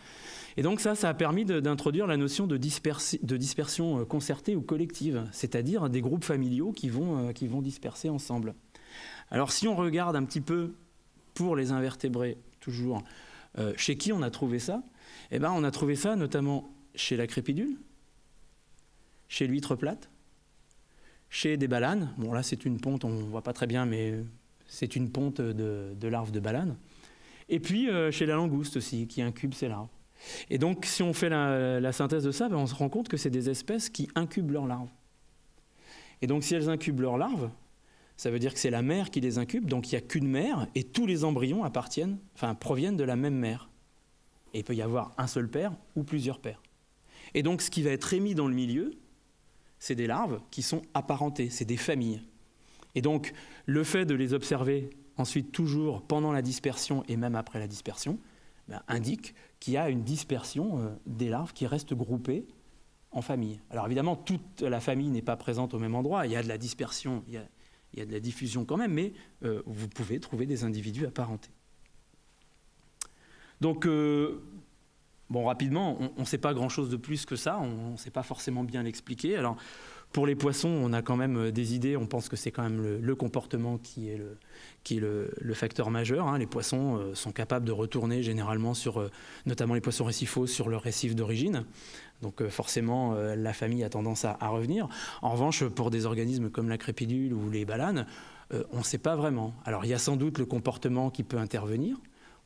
Et donc ça, ça a permis d'introduire la notion de, de, dispersion euh, concertée ou collective, c'est-à-dire des groupes familiaux qui vont, qui vont disperser ensemble. Alors si on regarde un petit peu pour les invertébrés, toujours, chez qui on a trouvé ça? Eh ben on a trouvé ça notamment chez la crépidule, chez l'huître plate, chez des balanes. Bon, là, c'est une ponte, on ne voit pas très bien, mais c'est une ponte de, larves de balanes. Et puis euh, chez la langouste aussi, qui incube ses larves. Et donc, si on fait la, synthèse de ça, ben, on se rend compte que c'est des espèces qui incubent leurs larves. Et donc, si elles incubent leurs larves, ça veut dire que c'est la mère qui les incube, donc il n'y a qu'une mère, et tous les embryons appartiennent, enfin, proviennent de la même mère. Et il peut y avoir un seul père ou plusieurs pères. Et donc, ce qui va être émis dans le milieu, c'est des larves qui sont apparentées, c'est des familles. Et donc, le fait de les observer ensuite toujours pendant la dispersion et même après la dispersion, ben, indique qu'il y a une dispersion euh, des larves qui restent groupées en famille. Alors évidemment, toute la famille n'est pas présente au même endroit, il y a de la dispersion, de la diffusion quand même, mais euh, vous pouvez trouver des individus apparentés. Donc, euh, Bon, rapidement, on ne sait pas grand-chose de plus que ça, on ne sait pas forcément bien l'expliquer. Alors, pour les poissons, on a quand même euh, des idées, on pense que c'est quand même le, comportement qui est le, facteur majeur. Hein. Les poissons sont capables de retourner généralement sur, notamment les poissons récifaux, sur leur récif d'origine. Donc forcément, la famille a tendance à, revenir. En revanche, pour des organismes comme la crépidule ou les balanes, on ne sait pas vraiment. Alors il y a sans doute le comportement qui peut intervenir.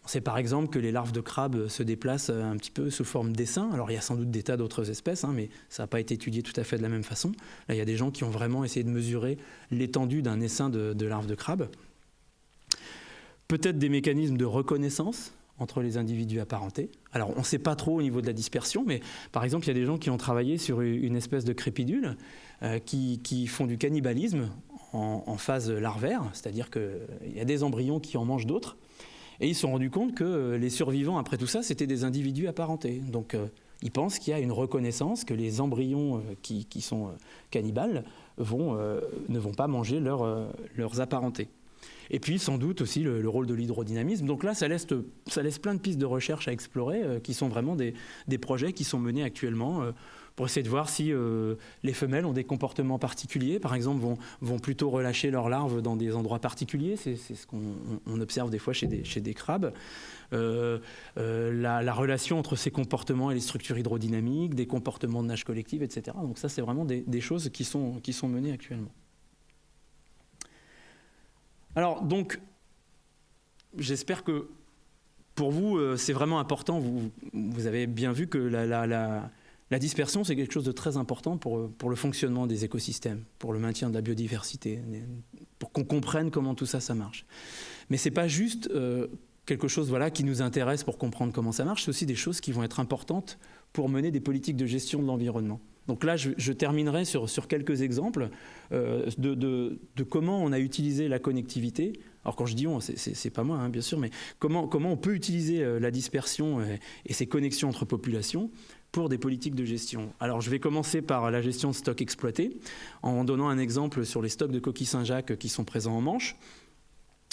On sait par exemple que les larves de crabes se déplacent un petit peu sous forme d'essaim. Alors il y a sans doute des tas d'autres espèces, hein, mais ça n'a pas été étudié tout à fait de la même façon. Là, il y a des gens qui ont vraiment essayé de mesurer l'étendue d'un essaim de, larves de crabes. Peut-être des mécanismes de reconnaissance entre les individus apparentés. Alors on ne sait pas trop au niveau de la dispersion, mais par exemple, il y a des gens qui ont travaillé sur une espèce de crépidule euh, qui, font du cannibalisme en, phase larvaire, c'est-à-dire qu'il y a des embryons qui en mangent d'autres. Et ils se sont rendus compte que euh, les survivants, après tout ça, c'était des individus apparentés. Donc euh, ils pensent qu'il y a une reconnaissance, que les embryons euh, qui, sont cannibales vont, ne vont pas manger leurs apparentés. Et puis sans doute aussi le, rôle de l'hydrodynamisme. Donc là, ça laisse, ça laisse plein de pistes de recherche à explorer, qui sont vraiment des, des, projets qui sont menés actuellement pour essayer de voir si euh, les femelles ont des comportements particuliers, par exemple vont, vont plutôt relâcher leurs larves dans des endroits particuliers, c'est ce qu'on observe des fois chez des, chez des crabes. Euh, euh, la, relation entre ces comportements et les structures hydrodynamiques, des comportements de nage collective, etc. Donc ça, c'est vraiment des, des, choses qui sont, qui sont menées actuellement. Alors, donc, j'espère que pour vous, c'est vraiment important. Vous, avez bien vu que la, dispersion, c'est quelque chose de très important pour, pour le fonctionnement des écosystèmes, pour le maintien de la biodiversité, pour qu'on comprenne comment tout ça, ça marche. Mais ce n'est pas juste euh, quelque chose voilà, qui nous intéresse pour comprendre comment ça marche, c'est aussi des choses qui vont être importantes pour mener des politiques de gestion de l'environnement. Donc là, je, terminerai sur, sur, quelques exemples euh, de, de, comment on a utilisé la connectivité. Alors quand je dis on, c'est pas moi, hein, bien sûr, mais comment, comment on peut utiliser euh, la dispersion et ces connexions entre populations pour des politiques de gestion. Alors je vais commencer par la gestion de stocks exploités, en donnant un exemple sur les stocks de coquilles Saint-Jacques qui sont présents en Manche.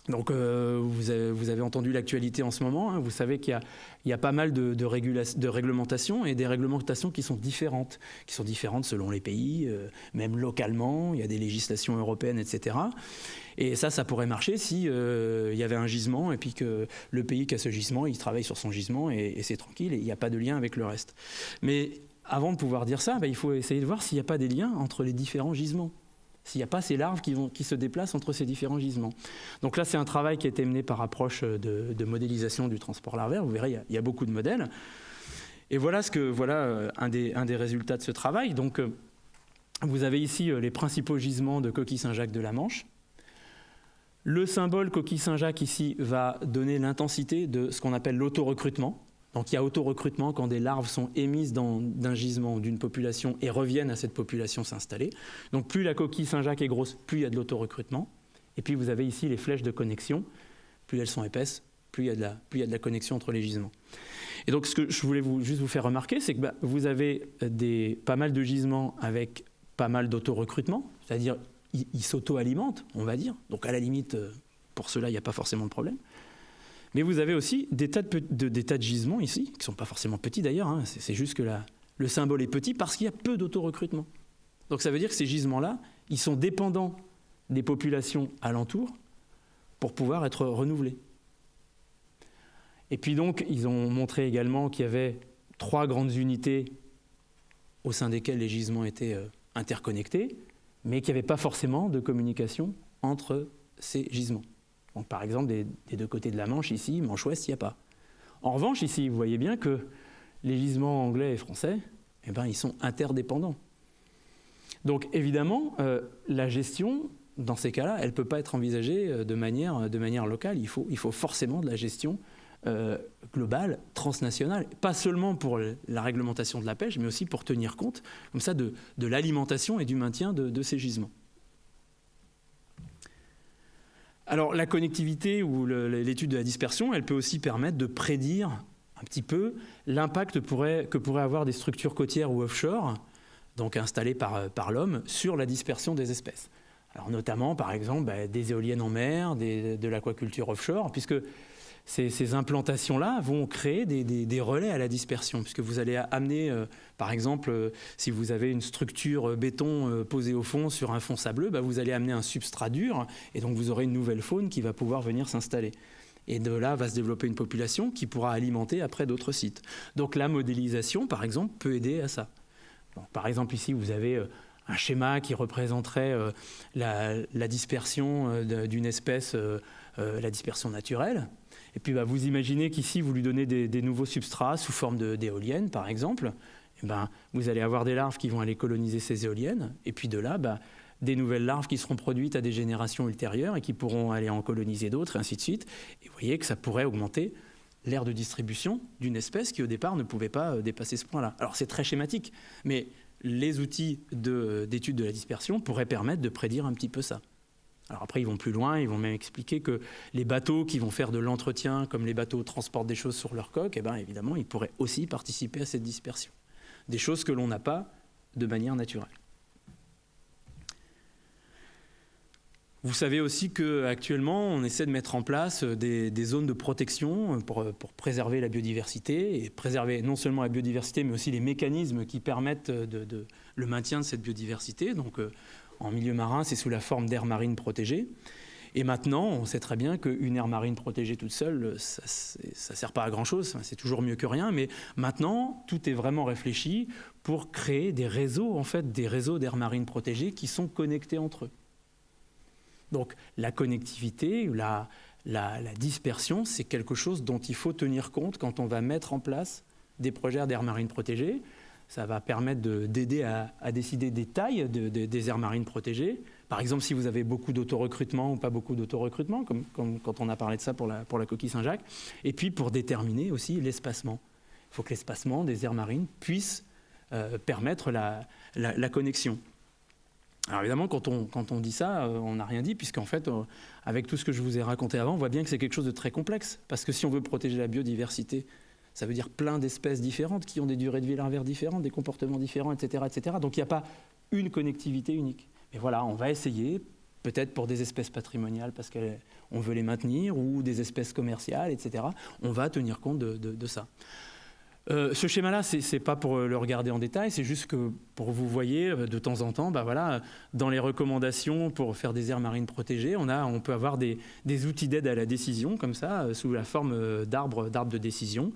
Donc euh, vous, avez, entendu l'actualité en ce moment, hein. vous savez qu'il y, a pas mal de, réglementations et des réglementations qui sont différentes, qui sont différentes selon les pays, euh, même localement, il y a des législations européennes, etc. Et ça, ça pourrait marcher si euh, il y avait un gisement et puis que le pays qui a ce gisement, il travaille sur son gisement et, c'est tranquille et il n'y a pas de lien avec le reste. Mais avant de pouvoir dire ça, ben, il faut essayer de voir s'il n'y a pas des liens entre les différents gisements s'il n'y a pas ces larves qui, se déplacent entre ces différents gisements. Donc là, c'est un travail qui a été mené par approche de, modélisation du transport larvaire. Vous verrez, il y, a, beaucoup de modèles. Et voilà, ce que, voilà euh, un, des, un des résultats de ce travail. Donc, euh, vous avez ici euh, les principaux gisements de coquille Saint-Jacques de la Manche. Le symbole coquille Saint-Jacques ici va donner l'intensité de ce qu'on appelle l'auto-recrutement. Donc il y a auto-recrutement quand des larves sont émises d'un gisement d'une population et reviennent à cette population s'installer. Donc plus la coquille Saint-Jacques est grosse, plus il y a de l'auto-recrutement. Et puis vous avez ici les flèches de connexion. Plus elles sont épaisses, plus il y a de la, plus il y a de la connexion entre les gisements. Et donc ce que je voulais juste vous faire remarquer, c'est que bah, vous avez des, pas mal de gisements avec pas mal d'auto-recrutement, c'est-à-dire ils s'auto-alimentent, on va dire. Donc à la limite, euh, pour cela, il n'y a pas forcément de problème. Mais vous avez aussi des tas de, gisements ici, qui ne sont pas forcément petits d'ailleurs, hein. c'est juste que le symbole est petit parce qu'il y a peu d'auto-recrutement. Donc ça veut dire que ces gisements-là, ils sont dépendants des populations alentours pour pouvoir être renouvelés. Et puis donc, ils ont montré également qu'il y avait trois grandes unités au sein desquelles les gisements étaient euh, interconnectés, mais qu'il n'y avait pas forcément de communication entre ces gisements par exemple, des, deux côtés de la Manche, ici, Manche Ouest, il n'y a pas. En revanche, ici, vous voyez bien que les gisements anglais et français, eh ben, ils sont interdépendants. Donc évidemment, euh, la gestion, dans ces cas-là, elle ne peut pas être envisagée euh, de manière, de manière locale. Il faut, il faut forcément de la gestion euh, globale, transnationale, pas seulement pour la réglementation de la pêche, mais aussi pour tenir compte, comme ça, de, l'alimentation et du maintien de ces gisements. Alors la connectivité ou l'étude de la dispersion, elle peut aussi permettre de prédire un petit peu l'impact que pourraient avoir des structures côtières ou offshore, donc installées par, par l'homme, sur la dispersion des espèces. Alors notamment, par exemple, bah, des éoliennes en mer, de l'aquaculture offshore, puisque ces, implantations-là vont créer des, relais à la dispersion, puisque vous allez amener, euh, par exemple, euh, si vous avez une structure euh, béton posée au fond sur un fond sableux, bah, vous allez amener un substrat dur, et donc vous aurez une nouvelle faune qui va pouvoir venir s'installer. Et de là va se développer une population qui pourra alimenter après d'autres sites. Donc la modélisation, par exemple, peut aider à ça. par exemple, ici, vous avez un schéma qui représenterait la, dispersion d'une espèce, la dispersion naturelle. Et puis bah, vous imaginez qu'ici, vous lui donnez des, nouveaux substrats sous forme d'éoliennes, par exemple. Et ben, vous allez avoir des larves qui vont aller coloniser ces éoliennes. Et puis de là, bah, des nouvelles larves qui seront produites à des générations ultérieures et qui pourront aller en coloniser d'autres, et ainsi de suite. Et vous voyez que ça pourrait augmenter l'aire de distribution d'une espèce qui au départ ne pouvait pas euh, dépasser ce point-là. Alors c'est très schématique, mais les outils d'étude de la dispersion pourraient permettre de prédire un petit peu ça. Alors après, ils vont plus loin, ils vont même expliquer que les bateaux qui vont faire de l'entretien, comme les bateaux transportent des choses sur leur coque, eh bien, évidemment, ils pourraient aussi participer à cette dispersion. Des choses que l'on n'a pas de manière naturelle. Vous savez aussi qu'actuellement, on essaie de mettre en place des, zones de protection pour, préserver la biodiversité et préserver non seulement la biodiversité, mais aussi les mécanismes qui permettent de, le maintien de cette biodiversité. Donc, euh, en milieu marin, c'est sous la forme d'aires marines protégées. Et maintenant, on sait très bien qu'une aire marine protégée toute seule, ça ne sert pas à grand-chose, c'est toujours mieux que rien, mais maintenant, tout est vraiment réfléchi pour créer des réseaux, en fait, des réseaux d'aires marines protégées qui sont connectés entre eux. Donc la connectivité, la, la, dispersion, c'est quelque chose dont il faut tenir compte quand on va mettre en place des projets d'aires marines protégées. Ça va permettre d'aider à, décider des tailles des aires marines protégées. Par exemple, si vous avez beaucoup d'autorecrutement ou pas beaucoup d'autorecrutement, comme, quand on a parlé de ça pour la, coquille Saint-Jacques. Et puis pour déterminer aussi l'espacement. Il faut que l'espacement des aires marines puisse euh, permettre la, connexion. Alors évidemment, quand on, quand on dit ça, euh, on n'a rien dit, puisqu'en fait, euh, avec tout ce que je vous ai raconté avant, on voit bien que c'est quelque chose de très complexe. Parce que si on veut protéger la biodiversité ça veut dire plein d'espèces différentes qui ont des durées de vie larvaires différentes, des comportements différents, etc. etc. Donc il n'y a pas une connectivité unique. Mais voilà, on va essayer peut-être pour des espèces patrimoniales parce qu'on veut les maintenir, ou des espèces commerciales, etc. On va tenir compte de, ça. Euh, ce schéma-là, ce n'est pas pour le regarder en détail, c'est juste que pour vous voyez euh, de temps en temps, bah voilà, dans les recommandations pour faire des aires marines protégées, on, a, on peut avoir des, outils d'aide à la décision, comme ça, euh, sous la forme d'arbres de décision.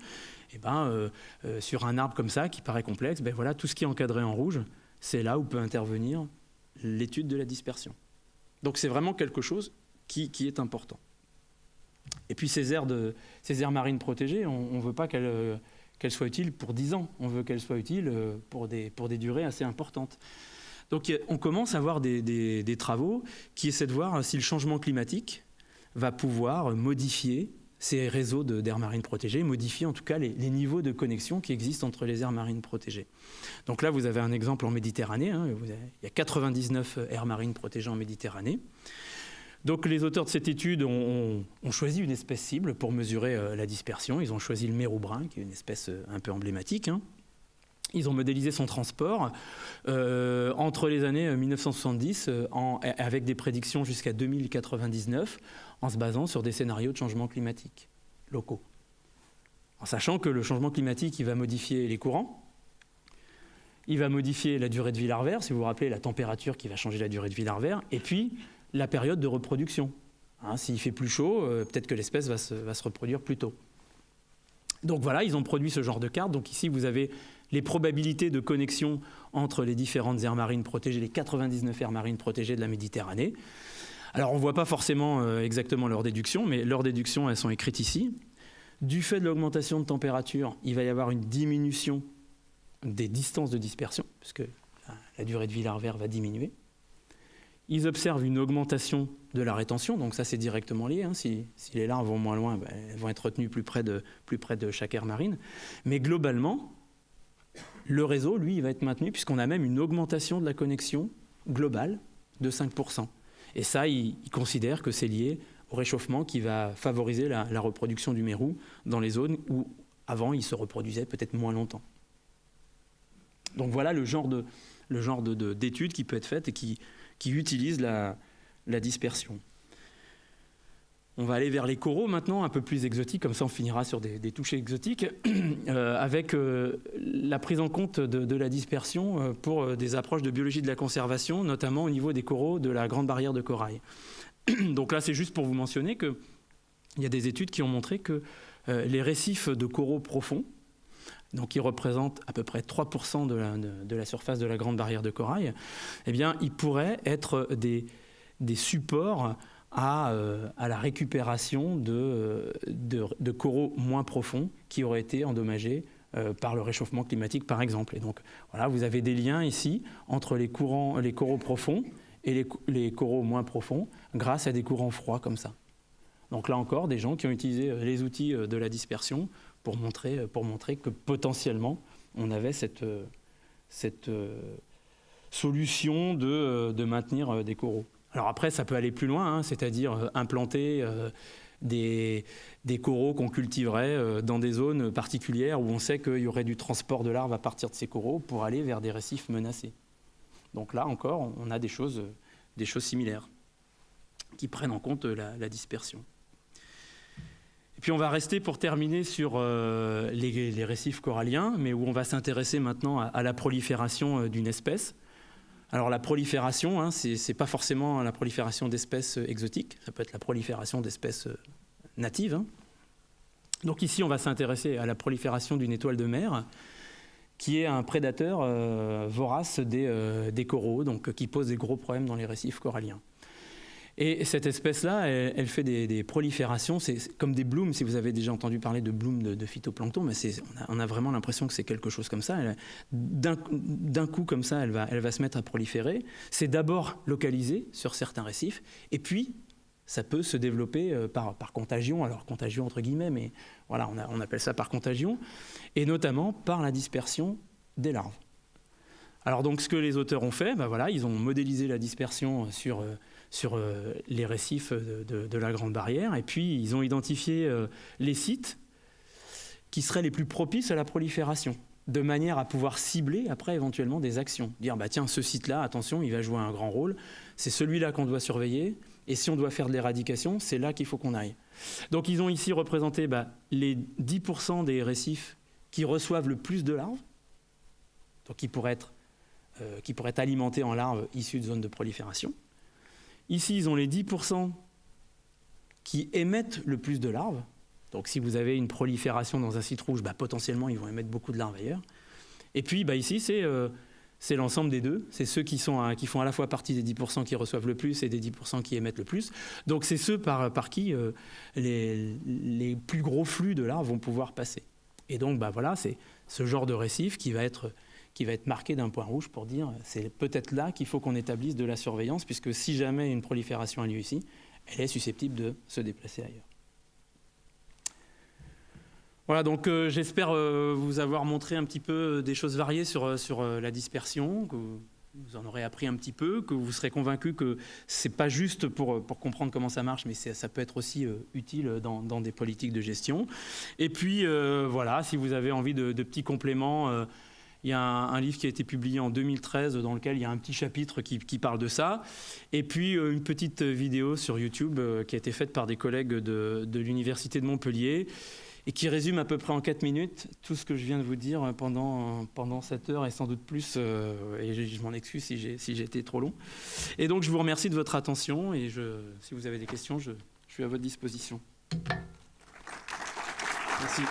Et ben, sur un arbre comme ça, qui paraît complexe, ben voilà, tout ce qui est encadré en rouge, c'est là où peut intervenir l'étude de la dispersion. Donc c'est vraiment quelque chose qui, est important. Et puis ces aires, de, ces aires marines protégées, on ne veut pas qu'elles soient utiles pour 10 ans, on veut qu'elles soient utiles euh, pour des, durées assez importantes. Donc on commence à avoir des, travaux qui essaient de voir si le changement climatique va pouvoir modifier ces réseaux d'aires marines protégées, modifier en tout cas les, niveaux de connexion qui existent entre les aires marines protégées. Donc là, vous avez un exemple en Méditerranée. Hein, il y a 99 aires marines protégées en Méditerranée. Donc les auteurs de cette étude ont, choisi une espèce cible pour mesurer euh, la dispersion. Ils ont choisi le mérou brun, qui est une espèce euh, un peu emblématique. Hein. Ils ont modélisé son transport euh, entre les années 1970 avec des prédictions jusqu'à 2099 en se basant sur des scénarios de changement climatique locaux. En sachant que le changement climatique, il va modifier les courants, il va modifier la durée de vie larvaire, si vous vous rappelez, la température qui va changer la durée de vie larvaire, et puis la période de reproduction. Hein, s'il fait plus chaud, euh, peut-être que l'espèce va se, reproduire plus tôt. Donc voilà, ils ont produit ce genre de carte. Donc ici, vous avez les probabilités de connexion entre les différentes aires marines protégées, les 99 aires marines protégées de la Méditerranée. Alors on ne voit pas forcément euh, exactement leurs déductions, mais leurs déductions, elles sont écrites ici. Du fait de l'augmentation de température, il va y avoir une diminution des distances de dispersion, puisque la durée de vie larvaire va diminuer. Ils observent une augmentation de la rétention, donc ça c'est directement lié. Hein. Si, les larves vont moins loin, ben, elles vont être retenues plus près, de, plus de chaque aire marine. Mais globalement, le réseau, lui, va être maintenu puisqu'on a même une augmentation de la connexion globale de 5%. Et ça, ils, considèrent que c'est lié au réchauffement qui va favoriser la, reproduction du mérou dans les zones où avant il se reproduisait peut-être moins longtemps. Donc voilà le genre de, qui peut être faite et qui, qui utilise la, dispersion. On va aller vers les coraux maintenant, un peu plus exotiques, comme ça on finira sur des, des touches exotiques, euh, avec euh, la prise en compte de, la dispersion euh, pour des approches de biologie de la conservation, notamment au niveau des coraux de la grande barrière de corail. Donc là c'est juste pour vous mentionner qu'il y a des études qui ont montré que les récifs de coraux profonds, donc qui représentent à peu près 3% de la, surface de la grande barrière de corail, eh bien, ils pourraient être des, supports à, euh, la récupération de, de, coraux moins profonds qui auraient été endommagés euh, par le réchauffement climatique, par exemple. Et donc, voilà, vous avez des liens ici entre les, courants, les coraux profonds et les, les coraux moins profonds grâce à des courants froids comme ça. Donc là encore, des gens qui ont utilisé euh, les outils de la dispersion pour montrer, pour montrer que potentiellement, on avait cette, cette solution de, maintenir des coraux. Alors après, ça peut aller plus loin, hein, c'est-à-dire implanter des, coraux qu'on cultiverait dans des zones particulières où on sait qu'il y aurait du transport de larves à partir de ces coraux pour aller vers des récifs menacés. Donc là encore, on a des choses similaires qui prennent en compte la dispersion. Puis on va rester pour terminer sur euh, les, récifs coralliens, mais où on va s'intéresser maintenant à, la prolifération euh, d'une espèce. Alors la prolifération, hein, ce n'est pas forcément la prolifération d'espèces euh, exotiques, ça peut être la prolifération d'espèces natives. Hein. Donc ici, on va s'intéresser à la prolifération d'une étoile de mer, qui est un prédateur vorace des, des, coraux, donc qui pose des gros problèmes dans les récifs coralliens. Et cette espèce-là, elle, fait des, proliférations, c'est comme des blooms, si vous avez déjà entendu parler de blooms de, phytoplancton, mais on a, vraiment l'impression que c'est quelque chose comme ça. D'un coup, comme ça, elle va, elle va se mettre à proliférer. C'est d'abord localisé sur certains récifs, et puis ça peut se développer euh, par, par, contagion, alors contagion entre guillemets, mais voilà, on, on, appelle ça par contagion, et notamment par la dispersion des larves. Alors donc ce que les auteurs ont fait, ben voilà, ils ont modélisé la dispersion sur euh, sur euh, les récifs de, la Grande Barrière. Et puis, ils ont identifié euh, les sites qui seraient les plus propices à la prolifération. de manière à pouvoir cibler après éventuellement des actions. Dire, bah tiens, ce site-là, attention, il va jouer un grand rôle, c'est celui-là qu'on doit surveiller, et si on doit faire de l'éradication, c'est là qu'il faut qu'on aille. Donc ils ont ici représenté bah, les 10% des récifs qui reçoivent le plus de larves, donc qui pourraient euh, qui pourraient être alimentés en larves issues de zones de prolifération. Ici, ils ont les 10% qui émettent le plus de larves, donc si vous avez une prolifération dans un site rouge, bah, potentiellement ils vont émettre beaucoup de larves ailleurs. Et puis bah, ici euh, c'est l'ensemble des deux, c'est ceux qui, font à la fois partie des 10% qui reçoivent le plus et des 10% qui émettent le plus. Donc c'est ceux par, qui euh, les, les, plus gros flux de larves vont pouvoir passer. Et donc bah, voilà, c'est ce genre de récif qui va être, qui va être marqué d'un point rouge pour dire c'est peut-être là qu'il faut qu'on établisse de la surveillance, puisque si jamais une prolifération a lieu ici, elle est susceptible de se déplacer ailleurs. Voilà, donc euh, j'espère euh, vous avoir montré un petit peu euh, des choses variées sur, sur la dispersion, que vous en aurez appris un petit peu, que vous serez convaincu que ce n'est pas juste pour, pour, comprendre comment ça marche, mais ça peut être aussi utile dans, dans, des politiques de gestion. Et puis voilà, si vous avez envie de, petits compléments, il y a un, livre qui a été publié en 2013 dans lequel il y a un petit chapitre qui, parle de ça. Et puis une petite vidéo sur YouTube qui a été faite par des collègues de, l'Université de Montpellier et qui résume à peu près en 4 minutes tout ce que je viens de vous dire pendant, pendant cette heure et sans doute plus, euh, et je, m'en excuse si j'ai si été trop long. Et donc je vous remercie de votre attention et je, si vous avez des questions, je suis à votre disposition. Merci.